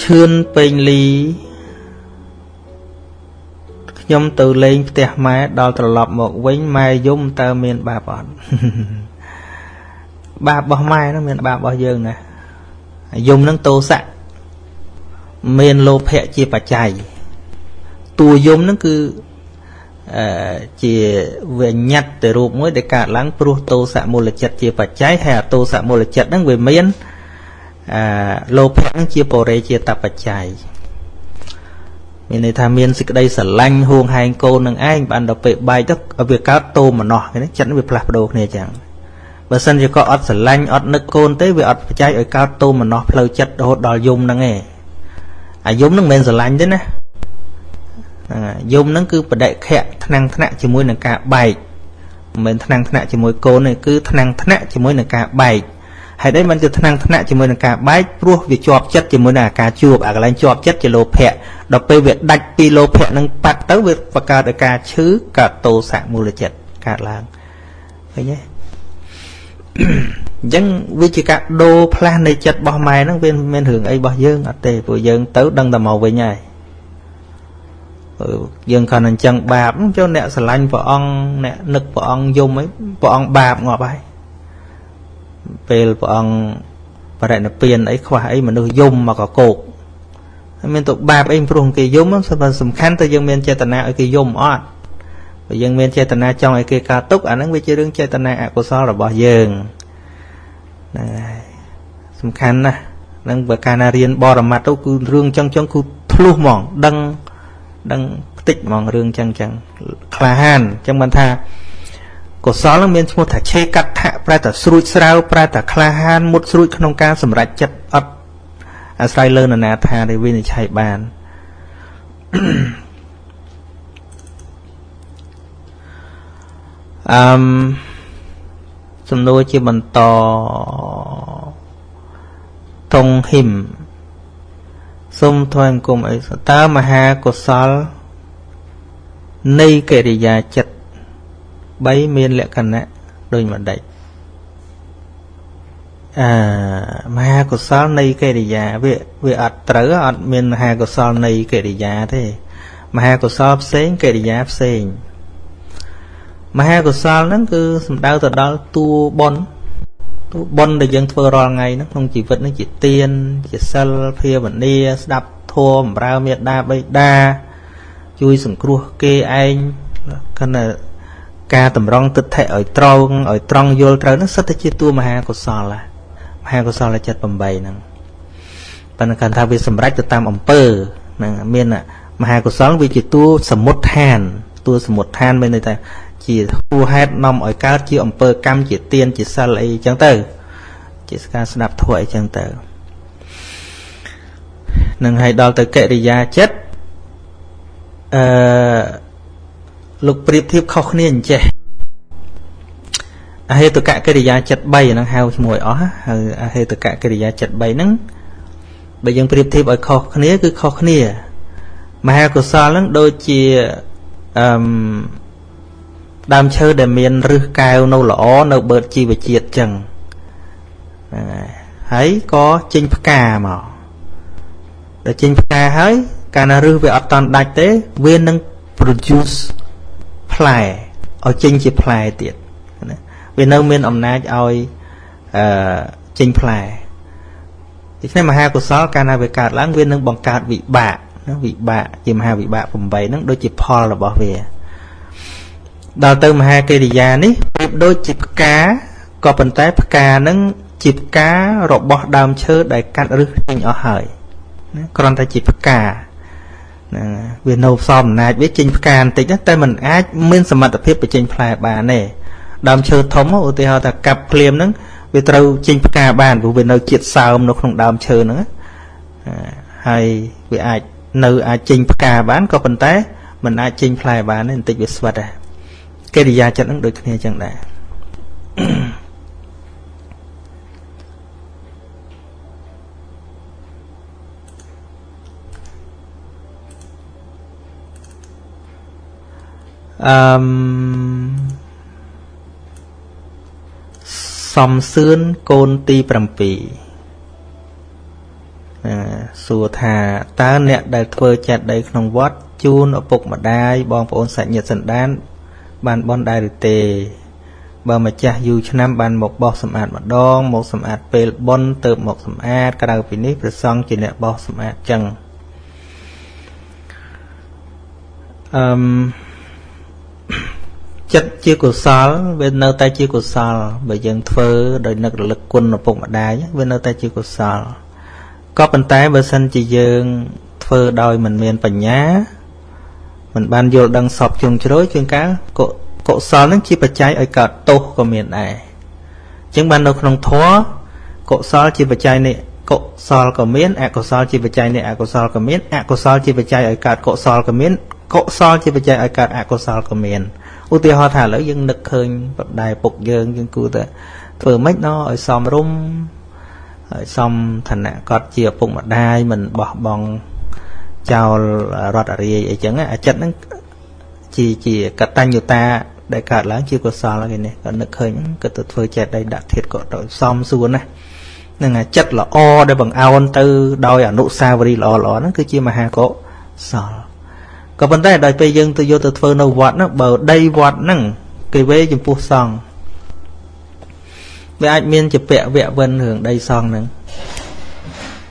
ឈឿនពេញលីខ្ញុំទៅលេងផ្ទះម៉ែដល់ត្រឡប់មកវិញម៉ែយំតើមានបាបអត់បាបរបស់ម៉ែហ្នឹងមានបាបរបស់យើងណាយំហ្នឹងតោសៈមានលោភៈជាបច្ច័យតួយំហ្នឹងគឺអឺជាវិញ្ញាតទៅរូបមួយដែលកើតឡើងព្រោះតោសៈមូលចិត្តជាបច្ច័យហើយអតោសៈមូលចិត្តហ្នឹងវាមាន អឺលោភៈហ្នឹងជាបរិយជាតបច្ច័យមានន័យថាមានសេចក្តីស្រឡាញ់ហួងហែងកូននឹងឯងបានដល់ពេលបែកទៅវាកើតតោមនោះចិត្តវាផ្លាស់ប្ដូរគ្នាចឹងបើសិនជាក៏អត់ស្រឡាញ់អត់នឹកកូនទេវាអត់បច្ច័យឲ្យកើតតោមនោះផ្លូវចិត្តរហូតដល់យំហ្នឹងឯងអាយំហ្នឹងមិនមែនស្រឡាញ់ទេណាហ្នឹងយំហ្នឹងគឺបដិខៈថ្នាំងថ្នាក់ជាមួយនឹងការបែកមិនមែនថ្នាំងថ្នាក់ជាមួយកូនទេគឺថ្នាំងថ្នាក់ជាមួយនឹងការបែក ហើយ đây มันជាថ្នាំងថ្នាក់ជាមួយនឹងការបែកព្រោះវាជាប់ចិត្តជាមួយនឹងអាការជួបអាកន្លែងជាប់ចិត្តជាលោភៈដល់ពេលវាដាច់ពីលោភៈនឹងប៉ាត់ទៅវាបង្កើតឲ្យការឈឺកើតតោសៈមូលចិត្តកើតឡើងឃើញទេអញ្ចឹងវាជាការដូរផ្លាស់នៃចិត្តរបស់ម៉ែហ្នឹងវាមានរឿងអីរបស់យើងអត់ទេព្រោះយើងទៅដឹងតែមកវិញហើយយើងគាត់អញ្ចឹងបាបចូលអ្នកស្រឡាញ់ព្រះអង្គអ្នកនឹកព្រះអង្គយំអីព្រះអង្គបាបងាប់ហើយ ពេលព្រះអង្គបរិណិព្វានអីខ្វះអីមនុស្សយំមកកកោកហើយមានទៅបាបអីព្រោះគេយំសំខាន់ទៅយើងមានចេតនាឲ្យគេយំអត់បើយើងមានចេតនាចង់ឲ្យគេកើតទុកអាហ្នឹងវាជារឿងចេតនាអកុសលរបស់យើងហ្នឹងហើយសំខាន់ណាស់នឹងបើកាលណារៀនបរមត្តទៅគឺរឿងចឹងចឹងគឺធ្លុះហ្មងដឹងដឹងផ្តិចហ្មងរឿងចឹងចឹងក្លាហានចឹងមិនថា កុសលនឹងមានឈ្មោះថាឆេកដ្ឋៈប្រែតែស្រួចស្រាវប្រែតែក្លាហានមុតស្រួចក្នុងការសម្រេចចិត្តអត់អាស្រ័យលើនរណាថាដែលវិនិច្ឆ័យបានអឺមសំណួរជាបន្តតុងហ៊ីមសូមថ្វាយអង្គមអីតើមហាកុសលនៃកិរិយាចិត្ត 3មានលក្ខណៈដូចម្ដេចអឺមហាកុសលនៃកិរិយាវាវាអត់ត្រូវអត់មានមហាកុសលនៃកិរិយាទេមហាកុសលផ្សេងកិរិយាផ្សេងមហាកុសលហ្នឹងគឺសំដៅទៅដល់តួបុណ្យតួបុណ្យដែលយើងធ្វើរាល់ថ្ងៃហ្នឹងក្នុងជីវិតហ្នឹងជាទានជាសិលភាវនាស្ដាប់ធម៌បម្រើមេត្តាបិតាជួយសង្គ្រោះគេឯងគណៈ ការតម្រង់ទិដ្ឋិឲ្យត្រង់ឲ្យត្រង់យល់ត្រូវហ្នឹងសិតតែជាតួមហាកុសលមហាកុសលចិត្ត8ហ្នឹងប៉ុន្តែគាត់ថាវាសម្រេចទៅតាមអំពើហ្នឹងមានមហាកុសលវាជាតួសមុតឋានតួសមុតឋានមានន័យថាជាហួហេតុនាំឲ្យកើតជាអំពើកម្មជាទានជាសិលអីចឹងទៅ ជាការស្ដាប់ធម៌អីចឹងទៅនឹងឲ្យដល់ទៅកិរិយាចិត្តអឺ លោកប្រៀបធៀបខុសគ្នាអញ្ចេះអហេតុកកិរិយាចិត្ត3ហ្នឹងហៅឈ្មោះឲ្យអស់ហើយអហេតុកកិរិយាចិត្ត3ហ្នឹងបើយើងប្រៀបធៀបឲ្យខុសគ្នាគឺខុសគ្នាមហាកុសលហ្នឹងដូចជាអឺដើមឈើដែលមានរឹសកែវនៅល្អនៅបឺតជីវជាតិចឹងហ្នឹងហើយហើយក៏ចេញផ្កាមកដល់ចេញផ្កាហើយកាលណារឹសវាអត់តន់ដាច់ទេវានឹង produce ផ្លែឲ្យចេញជាផ្លែទៀតណាវានៅមានអំណាចឲ្យអឺចេញផ្លែដូច្នេះមហាកុសលកាលណាវាកើតឡើងវានឹងបង្កើតវិបាកណាវិបាកជាមហាវិបាក8ហ្នឹងដូចជាផលរបស់វាដល់ទៅមហាកិរិយានេះប្រៀបដូចជាផ្កាក៏ប៉ុន្តែផ្កាហ្នឹងជាផ្ការបស់ដើមឈើដែលកាត់ឫសចេញអស់ហើយណាគ្រាន់តែជាផ្កា ហ្នឹងវានៅផ្សំអំណាចវាចេញផ្កាបន្តិចតែมันអាចមានសមត្ថភាពបញ្ចេញផ្លែបានទេដើមឈើធំឧទាហរណ៍ថាកាប់ភ្លាមហ្នឹងវាត្រូវចេញផ្កាបានព្រោះវានៅជាតិសើមនៅក្នុងដើមឈើហ្នឹងហើយវាអាចនៅអាចចេញផ្កាបានក៏ប៉ុន្តែมันអាចចេញផ្លែបានទេបន្តិចវាស្វិតដែរកិរិយាចិត្តហ្នឹងដូចគ្នាចឹងដែរ អឺមសំសឿនកូនទី7អឺសួរថាតើអ្នកដែលធ្វើចេតិយក្នុងវត្តជូនឪពុកម្ដាយបងប្អូនសាច់ញាតិសន្តាន បានបន់ដែរឬទេ បើម្ចាស់យូរឆ្នាំបានមកបោះសម្អាតម្ដង មកសម្អាតពេលបន់ទៅមកសម្អាតក្រៅពីនេះព្រះសង្ឃជាអ្នកបោះសម្អាតចឹងអឺម ចិត្តជាកុសលវានៅតែជាកុសលបើយើងធ្វើដោយនឹករលឹកគុណឪពុកម្ដាយវានៅតែជាកុសលក៏ប៉ុន្តែបើសិនជាយើងធ្វើដោយមិនមានបញ្ញាមិនបានយល់ដឹងសពជ្រុងជ្រោយជួនកាលក៏កុសលនឹងជាបច្ច័យឲ្យកើតទោសក៏មានដែរអញ្ចឹងបាននៅក្នុងធម៌កុសលជាបច្ច័យនៃកុសលក៏មានអកុសលជាបច្ច័យនៃអកុសលក៏មានអកុសលជាបច្ច័យឲ្យកើតកុសលក៏មាន កុសលជាបច្ច័យឲ្យកើតអកុសលក៏មានឧទាហរណ៍ថាឥឡូវយើងនឹកឃើញបដៃពុកយើងយើងគួរតែធ្វើម៉េចណឲ្យសមរម្យឲ្យសមឋានៈគាត់ជាឪពុកម្ដាយមិនបោះបង់ចោលរដ្ឋអរិយអីចឹងអាចិត្តហ្នឹងជាជាកតញ្ញុតាដែលកើតឡើងជាកុសលគេនេះគាត់នឹកឃើញគាត់ទៅធ្វើចេតដីដាក់ធាតក៏ទៅសំសួរណានឹងចិត្តល្អដែលបង្អោនទៅដោយអនុសាវរីយ៍ល្អល្អហ្នឹងគឺជាមហាកុសល ក៏ប៉ុន្តែដល់ពេលយើងទៅយកទៅធ្វើនៅវត្តហ្នឹងបើដីវត្តហ្នឹងគេវេចំពោះសង្ឃវាអាចមានជាពាក់វៈវិនរឿងដីសង្ឃហ្នឹង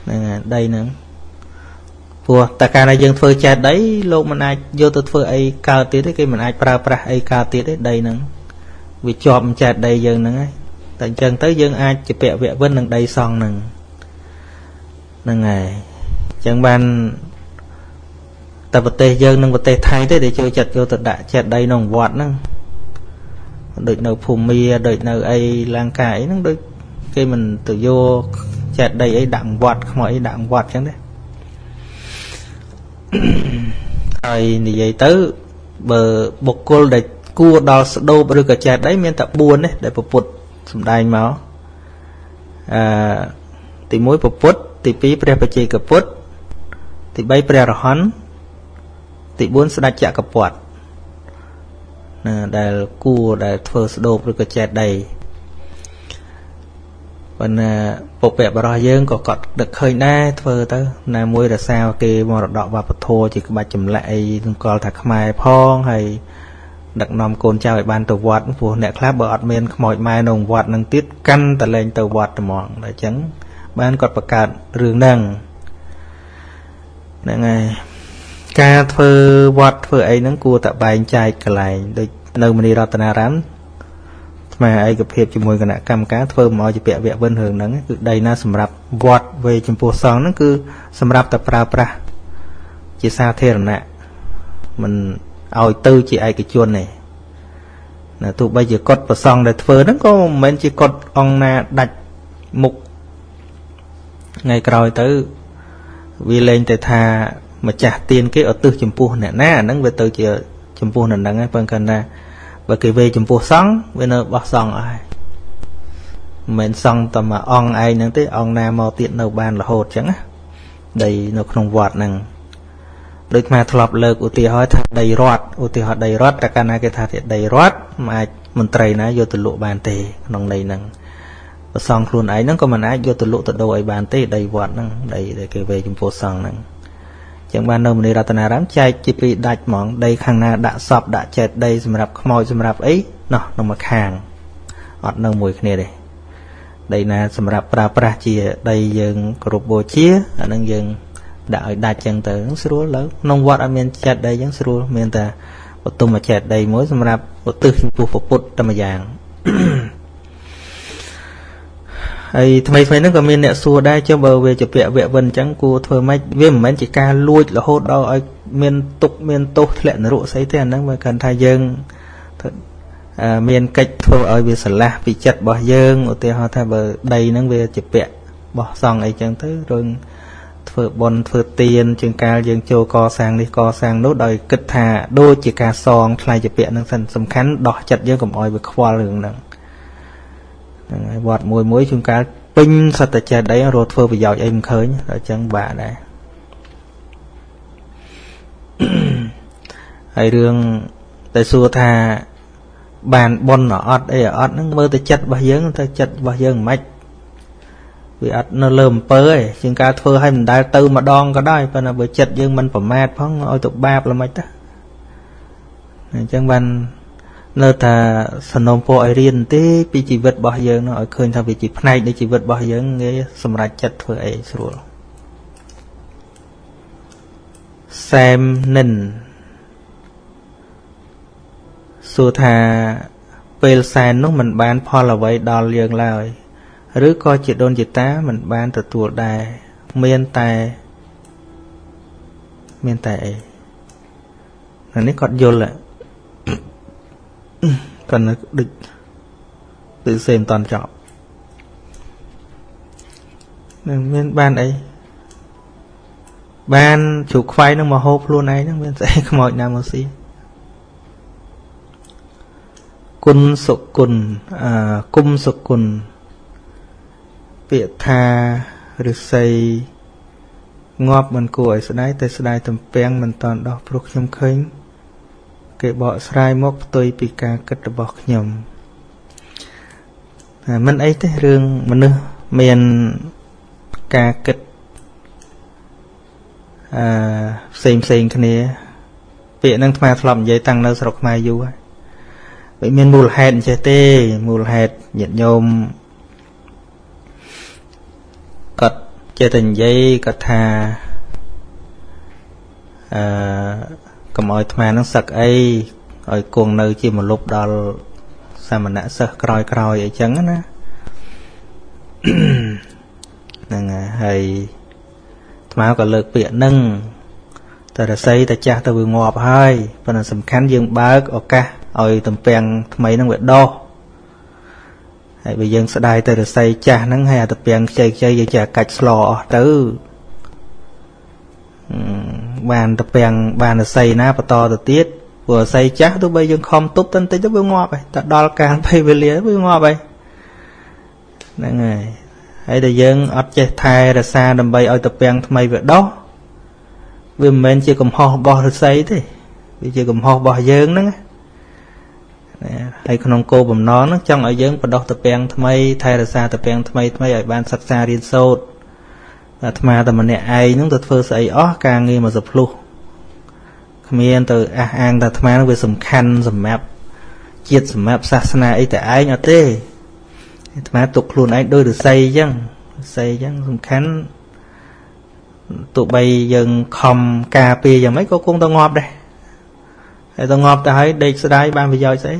ហ្នឹងដីហ្នឹងព្រោះតែកាលណាយើងធ្វើចេះដីលោកមិនអាចយកទៅធ្វើអីកើតទៀតទេគេមិនអាចប្រើប្រាស់អីកើតទៀតទេដីហ្នឹងវាជាប់ចេះដីយើងហ្នឹងហើយតែអញ្ចឹងទៅយើងអាចជាពាក់វៈវិននឹងដីសង់ហ្នឹងហ្នឹងហើយអញ្ចឹងបាន តែប្រទេសយើងនិងប្រទេសថៃទេដែលចូលចិត្តយកទៅដាក់ចេះដីក្នុងវត្តហ្នឹងដូចនៅភូមាដូចនៅអីលង្កាអីហ្នឹងដូចគេមិនទៅយកចេះដីអីដាក់វត្តខ្មោចអីដាក់វត្តអញ្ចឹងទេហើយនិយាយទៅបើបុគ្គលដែលគួរដល់ស្ដោបឬក៏ចេះដីមានតែ4នេះដែលពុទ្ធសំដែងមកអឺទី1ពុទ្ធទី2ព្រះបច្ចេកពុទ្ធទី3ព្រះរហន្ត ទី4ស្ដេចចក្រពត្តិណាដែលគួរដែលធ្វើស្ដោបឬក៏ចេះដីប៉ុន្តែពុព្វបរោះយើងក៏គាត់នឹកឃើញដែរធ្វើទៅណាមួយរសាគេមរតកវប្បធម៌ជាក្បាច់ចម្លាក់អីនឹងកលថាខ្មែរផងហើយដឹកនាំកូនចៅឲ្យបានទៅវត្តព្រោះអ្នកខ្លះបើអត់មានខ្មោចម៉ែនៅវត្តនឹងទៀតកាន់តលែងទៅវត្តត្មងតែអញ្ចឹងបានគាត់បង្កើតរឿងហ្នឹងហ្នឹងហើយ ការធ្វើវត្តធ្វើអីហ្នឹងគួរតែបែងចែកកន្លែងដូចនៅមនីរតនារាមស្មាឯកភាពជាមួយគណៈកម្មការធ្វើមកជាពាក្យវគ្គវិនរឿងហ្នឹងគឺដីណាសម្រាប់វត្តវេចំពោះសង្ឃហ្នឹងគឺសម្រាប់តែប្រើប្រាស់ជាសាធារណៈមិនឲ្យទៅជាឯកជនទេណាទោះបីជាកត់ប្រសងដែលធ្វើហ្នឹងក៏មិនមែនជាកត់អង្គណាដាច់មុខថ្ងៃក្រោយទៅវាលែងតែថា ម្ចាស់ទៀនគេឧទ្ទិសចំពោះអ្នកណាហ្នឹងវាទៅជាចំពោះនៅហ្នឹងហើយបើគាត់ថាបើគេវេចំពោះសង្ឃវានៅបោះសង្ឃអស់ហើយមិនមែនសង្ឃតែមួយអង្គឯងហ្នឹងទេអង្គណាមកទៀតនៅបានរហូតអញ្ចឹងណាដីនៅក្នុងវត្តហ្នឹងដូចមកធ្លាប់លើកឧទាហរណ៍ថាដីរដ្ឋឧទាហរណ៍ដីរដ្ឋតែកាលណាគេថាដីរដ្ឋមិនអាចមន្ត្រីណាយកទៅលក់បានទេក្នុងន័យហ្នឹងប្រសងខ្លួនឯងហ្នឹងក៏មិនអាចយកទៅលក់ទៅដូរឲ្យបានទេដីវត្តហ្នឹងដីដែលគេវេចំពោះសង្ឃហ្នឹង ចឹងបាននៅមនីរតនារាមចែកជាពីរដាច់ហ្មងដីខាងណាដាក់សពដាក់ចេតដីសម្រាប់ខ្មោចសម្រាប់អីណោះនៅមួយខាងអត់នៅមួយគ្នាទេដីណាសម្រាប់ប្រើប្រាស់ជាដីយើងគោរពបូជាអានឹងយើងដាក់ឲ្យដាច់ចឹងទៅស្រួលលើក្នុងវត្តអត់មានចេតដីចឹងស្រួលមានតែបទុមចេតដីមួយសម្រាប់ឧទ្ទិសចំពោះពុទ្ធតែម្យ៉ាង ហើយថ្មីថ្មីហ្នឹងក៏មានអ្នកសួរដែរចុះបើវាជាពាក្យវគ្គវិនអញ្ចឹងគួរធ្វើម៉េចវាមិនមែនជាការលួចរហូតដល់ឲ្យមានទុកមានទោសធ្លាក់នរកស្អីទេអាហ្នឹងបើគាត់ថាយើងមានកិច្ចធ្វើឲ្យវាស្រឡះពីចិត្តរបស់យើងឧទាហរណ៍ថាបើដីហ្នឹងវាជាពាក្យបោះសង់អីចឹងទៅរឿងធ្វើបន់ធ្វើទៀនជាងកាលយើងចូលកសាងនេះកសាងនោះដោយគិតថាដូចជាការសងថ្លៃជាពាក្យហ្នឹងសំខាន់ដោះចិត្តយើងកុំឲ្យវាខ្វល់រឿងហ្នឹង ហ្នឹងហើយវត្តមួយមួយជួនកាលពេញសត្វចេះដីរត់ធ្វើប្រយោជន៍អីមិនឃើញដល់អញ្ចឹងបាក់ដែរហើយរឿងតែសួរថាបានប៉ុនអត់អីអត់ហ្នឹងមើលទៅចិត្តរបស់យើងទៅចិត្តរបស់យើងមិនខ្មិចវាអត់នៅលើអំពើទេជាងការធ្វើឲ្យមិនដែលទៅម្ដងក៏ដោយប៉ុន្តែបើចិត្តយើងមិនប្រមាទផងឲ្យទៅបាបល្មិចទៅអញ្ចឹងបាន នៅថាសនំពោឲ្យរៀនទេពីជីវិតរបស់យើងនោះឲ្យឃើញថាវាជាផ្នែកនៃជីវិតរបស់យើងងាយសម្រេចចិត្តធ្វើអីស្រួលសែមនិនសួរថាពេលសែននោះមិនបាន ផលអ្វីដល់យើងឡើយ ឬក៏ជាដូនជាតាមិនបានទទួលដែរមានតែមានតែអីនេះគាត់យល់គា ត់នៅដូចដូចសេមិនតន់ចប់នឹងមានបានអីបានជ្រូកខ្វៃនឹងមកហូបខ្លួនឯងហ្នឹងមានស្អីខ្មោចណាមកស៊ីគុណសុគុណអឺគុំសុគុណពាក្យថាឫស្សីងាប់មិនគួរឲ្យស្ដាយតែស្ដាយទំពាំងមិនតន់ដោះព្រោះខ្ញុំឃើញ គេបកស្រាយមកផ្ទុយពីការគិតរបស់ខ្ញុំមិនអីទេរឿងមនុស្សមានការគិតអឺផ្សេងផ្សេងគ្នា ពាក្យហ្នឹងថ្មធ្លាប់និយាយតាំងនៅស្រុកខ្មែរយូរហើយវាមានមូលហេតុអញ្ចេះទេមូលហេតុញាតិញោមគាត់ចេះតែនិយាយគាត់ថាអឺ កុំឲ្យថ្មនឹងសឹកអីឲ្យគង់នៅ ជាមលុបដល់សាមណៈសិស្សក្រោយក្រោយអីចឹងណាហ្នឹងហើយថ្មក៏លើកពាក្យនឹងតែរស័យតែចាស់ទៅវាងាប់ហើយប៉ុន្តែសំខាន់យើងបើកឱកាសឲ្យតំពាំងថ្មីហ្នឹងវាដោះហើយបើយើងស្ដាយទៅរស័យចាស់ហ្នឹងហើយអាតំពាំងខ្ចីខ្ចីយើងចេះកាច់ស្លអស់ទៅ បានតំពាំងបានរស័យណាបន្តទៅទៀតព្រោះរស័យចាស់ទោះបីយើងខំទប់ទៅបន្តិចទៅវាងាប់ហើយតែដល់កាលពេលវេលាវាងាប់ហើយហ្នឹងហើយហើយតែយើងអត់ចេះថែរក្សាដើម្បីឲ្យតំពាំងថ្មីវាដោះវាមិនមែនជាកំហុសរបស់ឫស្សីទេវាជាកំហុសរបស់យើងហ្នឹងណាហើយក្នុងគោលបំណងហ្នឹងចង់ឲ្យយើងបដោះតពាំងថ្មីថែរក្សាតពាំងថ្មីថ្មីឲ្យបានសិក្សារៀនសូត្រ អាត្មាតែម្នាក់ឯងហ្នឹងទៅធ្វើស្អីអស់ការងារមកសភ្លុះគ្មានទៅអះអាងថាអាត្មានឹងវាសំខាន់សម្រាប់ជាតិសម្រាប់សាសនាអីតែឯងអត់ទេអាត្មាទុកខ្លួនឯងដោយរស័យអញ្ចឹងរស័យអញ្ចឹងសំខាន់ទោះបីយើងខំការពារយ៉ាងម៉េចក៏គង់ទៅងាប់ដែរហើយទៅងាប់ទៅហើយដេកស្ដាយបានប្រយោជន៍ស្អី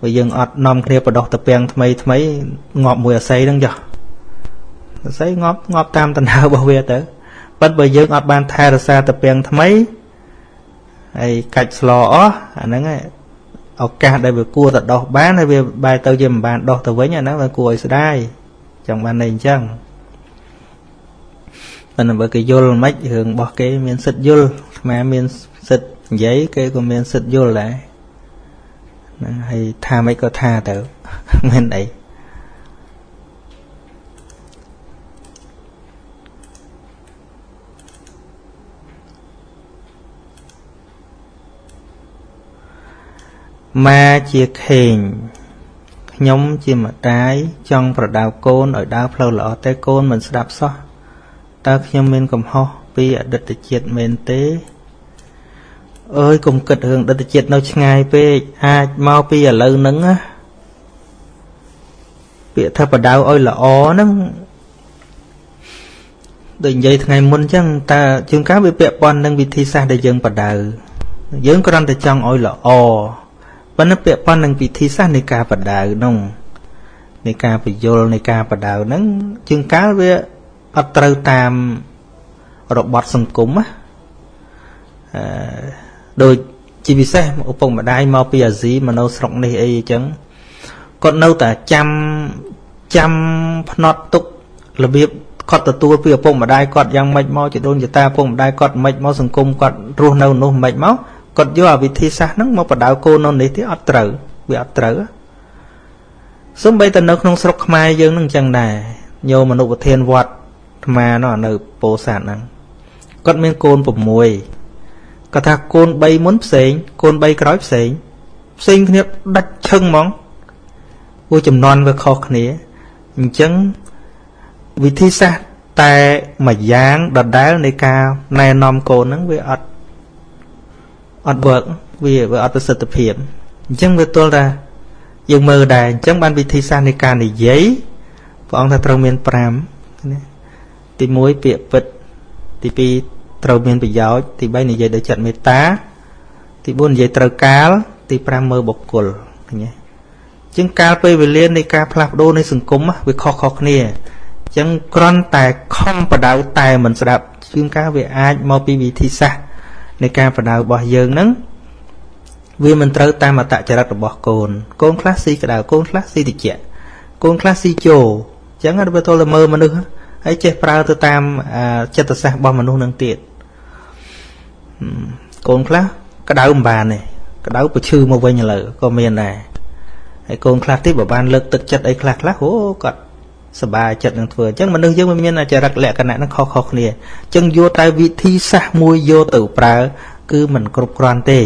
បើយើងអត់នាំគ្នាបដោះតពាំងថ្មីថ្មីងាប់មួយអាស័យហ្នឹងចុះ អាស័យងាប់ងាប់តាមតណ្ហើរបស់វាទៅប៉ុន្តែបើយើងអត់បានថែរក្សាតពាំងថ្មីហើយកាច់ស្លអស់អាហ្នឹងឯងឱកាសដែលវាគួរទៅដោះបានហើយវាបែរទៅជាមិនបានដោះទៅវិញអាហ្នឹងវាគួរឲ្យស្ដាយចង់បានន័យអញ្ចឹងប៉ុន្តែបើគេយល់មិនរឿងរបស់គេមានសិទ្ធយល់អាត្មាមានសិទ្ធនិយាយគេក៏មានសិទ្ធយល់ដែរហ្នឹងហើយថាមិនក៏ថាទៅមិនអី ម៉ាជាខេងខ្ញុំជាម្ដាយចង់ប្រដៅកូនឲ្យដើរផ្លូវល្អតែកូនមិនស្ដាប់សោះតើខ្ញុំមានកំហុសពីអតីតជាតិមែនទេអើយកុំគិតរឿងអតីតជាតិនៅឆ្ងាយពេកអាចមកពីឥឡូវហ្នឹងណាពាក្យថាបដៅឲ្យល្អហ្នឹងដូចនិយាយថ្ងៃមុនអញ្ចឹងតើជួនកាលវាពាក់ព័ន្ធនឹងវិធីសាស្ត្រដែលយើងបដៅយើងគ្រាន់តែចង់ឲ្យល្អ ប៉ុន្តែពាក់ព័ន្ធនឹងវិធីសាស្ត្រនៃការបដៅនោះនៃការបញ្យលនៃការបដៅហ្នឹងជួនកាលវាអត់ត្រូវតាមរបត់សង្គមណាអឺដូចជាពិសេសឪពុកម្ដាយមកពីអាស៊ីមកនៅស្រុកនេះអីអញ្ចឹងគាត់នៅតែចាំចាំផ្នត់ទុករបៀបគាត់ទទួលពីឪពុកម្ដាយគាត់យ៉ាងម៉េចមកជាដូនជាតាឪពុកម្ដាយគាត់ម៉េចមកសង្គមគាត់រស់នៅនោះម៉េចមក គាត់យកអាវិធីសាស្ត្រហ្នឹងមកបដៅកូននៅនេះទេអត់ត្រូវវាអត់ត្រូវសំបីតែនៅក្នុងស្រុកខ្មែរយើងនឹងអញ្ចឹងដែរញោមមនុស្សប្រធានវត្តអាត្មានោះនៅពោធិ៍សាត់ហ្នឹងគាត់មានកូន6គាត់ថាកូន3មុនផ្សេង កូន3ក្រោយផ្សេងផ្សេងគ្នាដាច់ឈឹងហ្មងព្រោះចំនួនវាខុសគ្នាអញ្ចឹងវិធីសាស្ត្រតែមួយយ៉ាងដដែលនៃការណែនាំកូនហ្នឹងវាអត់ អត់ work វាវាអត់ប្រសិទ្ធភាពអញ្ចឹងវាទល់ថាយើងមើលដែរអញ្ចឹងបានវិធីសាស្ត្រនៃការនិយាយព្រះអង្គថាត្រូវមាន5ណាទី1ពាក្យពិតទី2ត្រូវមានប្រយោជន៍ទី3និយាយដោយចិត្តមេត្តាទី4និយាយត្រូវកាលទី5មើលបុគ្គលឃើញទេជាងកាលពេលវេលានៃការផ្លាស់ប្ដូរនៃសង្គមវាខុសៗគ្នាអញ្ចឹងគ្រាន់តែខំបដៅតែមិនស្ដាប់ជាងការវាអាចមកពីវិធីសាស្ត្រ នៃការបដៅរបស់យើងហ្នឹងវាមិនត្រូវតាមអតចរិតរបស់កូនកូនខ្លះស៊ីក្តៅកូនខ្លះស៊ីតិចកូនខ្លះស៊ីជោអញ្ចឹងបើទល់តែមើលមនុស្សហើយចេះប្រើទៅតាមចិត្តសាស្ត្ររបស់មនុស្សនឹងទៀតកូនខ្លះក្តៅមិនបានទេក្តៅប្រឈឺមកវិញឥឡូវក៏មានដែរហើយកូនខ្លះទៀតបើបានលើកទឹកចិត្តអីខ្លះខ្លះអូគាត់ សบายចិត្តនឹងធ្វើអញ្ចឹងមនុស្សយើងមិនមានចរិតលក្ខណៈនឹងខុសៗគ្នាអញ្ចឹងយកតែវិធីសាស្ត្រមួយយកទៅប្រើគឺមិនគ្រប់គ្រាន់ទេ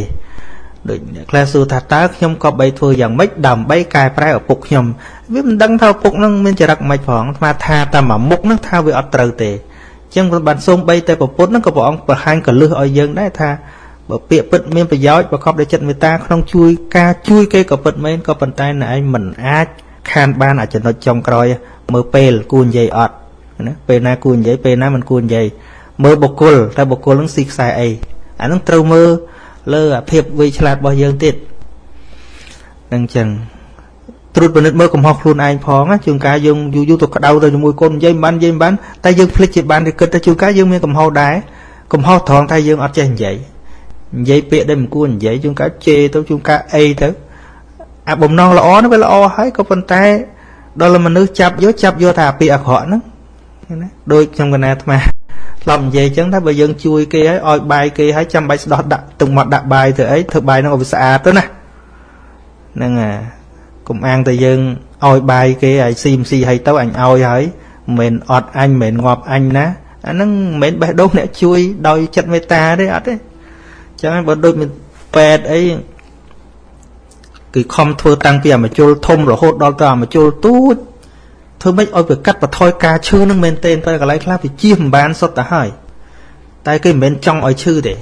ដូចអ្នកខ្លះសួរថាតើខ្ញុំក៏បីធ្វើយ៉ាងម៉េចដើម្បីកែប្រែឪពុកខ្ញុំវាមិនដឹងថាឪពុកនឹងមានចរិតម៉េចផងស្មាថាតាមមុខនឹងថាវាអត់ត្រូវទេអញ្ចឹងបានសូមបីតែប្រពុតនឹងក៏ព្រះអង្គបង្ហាញកលឹះឲ្យយើងដែរថាបើពាក្យពិតមានប្រយោជន៍ប្រកបដោយចិត្តមេត្តាក្នុងជួយការជួយគេក៏ពិតមែនក៏ប៉ុន្តែអ្នកឯងមិនអាច ខានបានអាចំណុចចុងក្រោយមើលពេលគួរនិយាយអត់ណាពេលណាគួរនិយាយពេលណាមិនគួរនិយាយមើលបុគ្គលតែបុគ្គលនឹងស៊ីខ្សែអីអានឹងត្រូវមើលលើអាភាពវៃឆ្លាតរបស់យើងទៀតនឹងចឹងត្រួតពិនិត្យមើលកំហុសខ្លួនឯងផងជួនកាលយើងយូរយូរទៅក្តៅទៅជាមួយកូននិយាយមិនបាននិយាយមិនបានតែយើងភ្លេចជាបានឬគិតទៅជួនកាលយើងមានកំហុសដែរកំហុសត្រង់ថាយើងអត់ចេះនិយាយនិយាយពាក្យដែលមិនគួរនិយាយជួនកាលជេរទៅជួនកាលអីទៅ អាបំណងល្អនោះវាល្អហើយក៏ប៉ុន្តែ ដល់មនុស្សចាប់យកចាប់យកថាអាពាក្យអាក្រក់ហ្នឹងណាដូចខ្ញុំកណាអាត្មាធ្លាប់និយាយចឹងថាបើយើងជួយគេឲ្យឲ្យបាយគេឲ្យចាំបាច់ស្ដោះដាក់ទឹកមាត់ដាក់បាយទៅអីធ្វើបាយហ្នឹងឲ្យវាស្អាតទៅណាហ្នឹងហើយកុំអាងតែយើងឲ្យបាយគេឲ្យស៊ីមស៊ីឲ្យទៅអញឲ្យហើយមិនមែនអត់អញមិនមែនងាប់អញណាអាហ្នឹងមិនមែនបេះដូងអ្នកជួយដោយចិត្តមេត្តាទេអត់ទេចឹងបើដូចមានពេទ្យអី គឺខំធ្វើតាំងពីអាមជុលធំរហូតដល់ទៅអាមជុលទូចធ្វើម៉េចឲ្យវាកាត់បន្ថយការឈឺនឹងមែនទែនតែកន្លែងខ្លះវាជៀសមិនបានសុទ្ធទៅហើយតែគេមិនមែនចង់ឲ្យឈឺទេ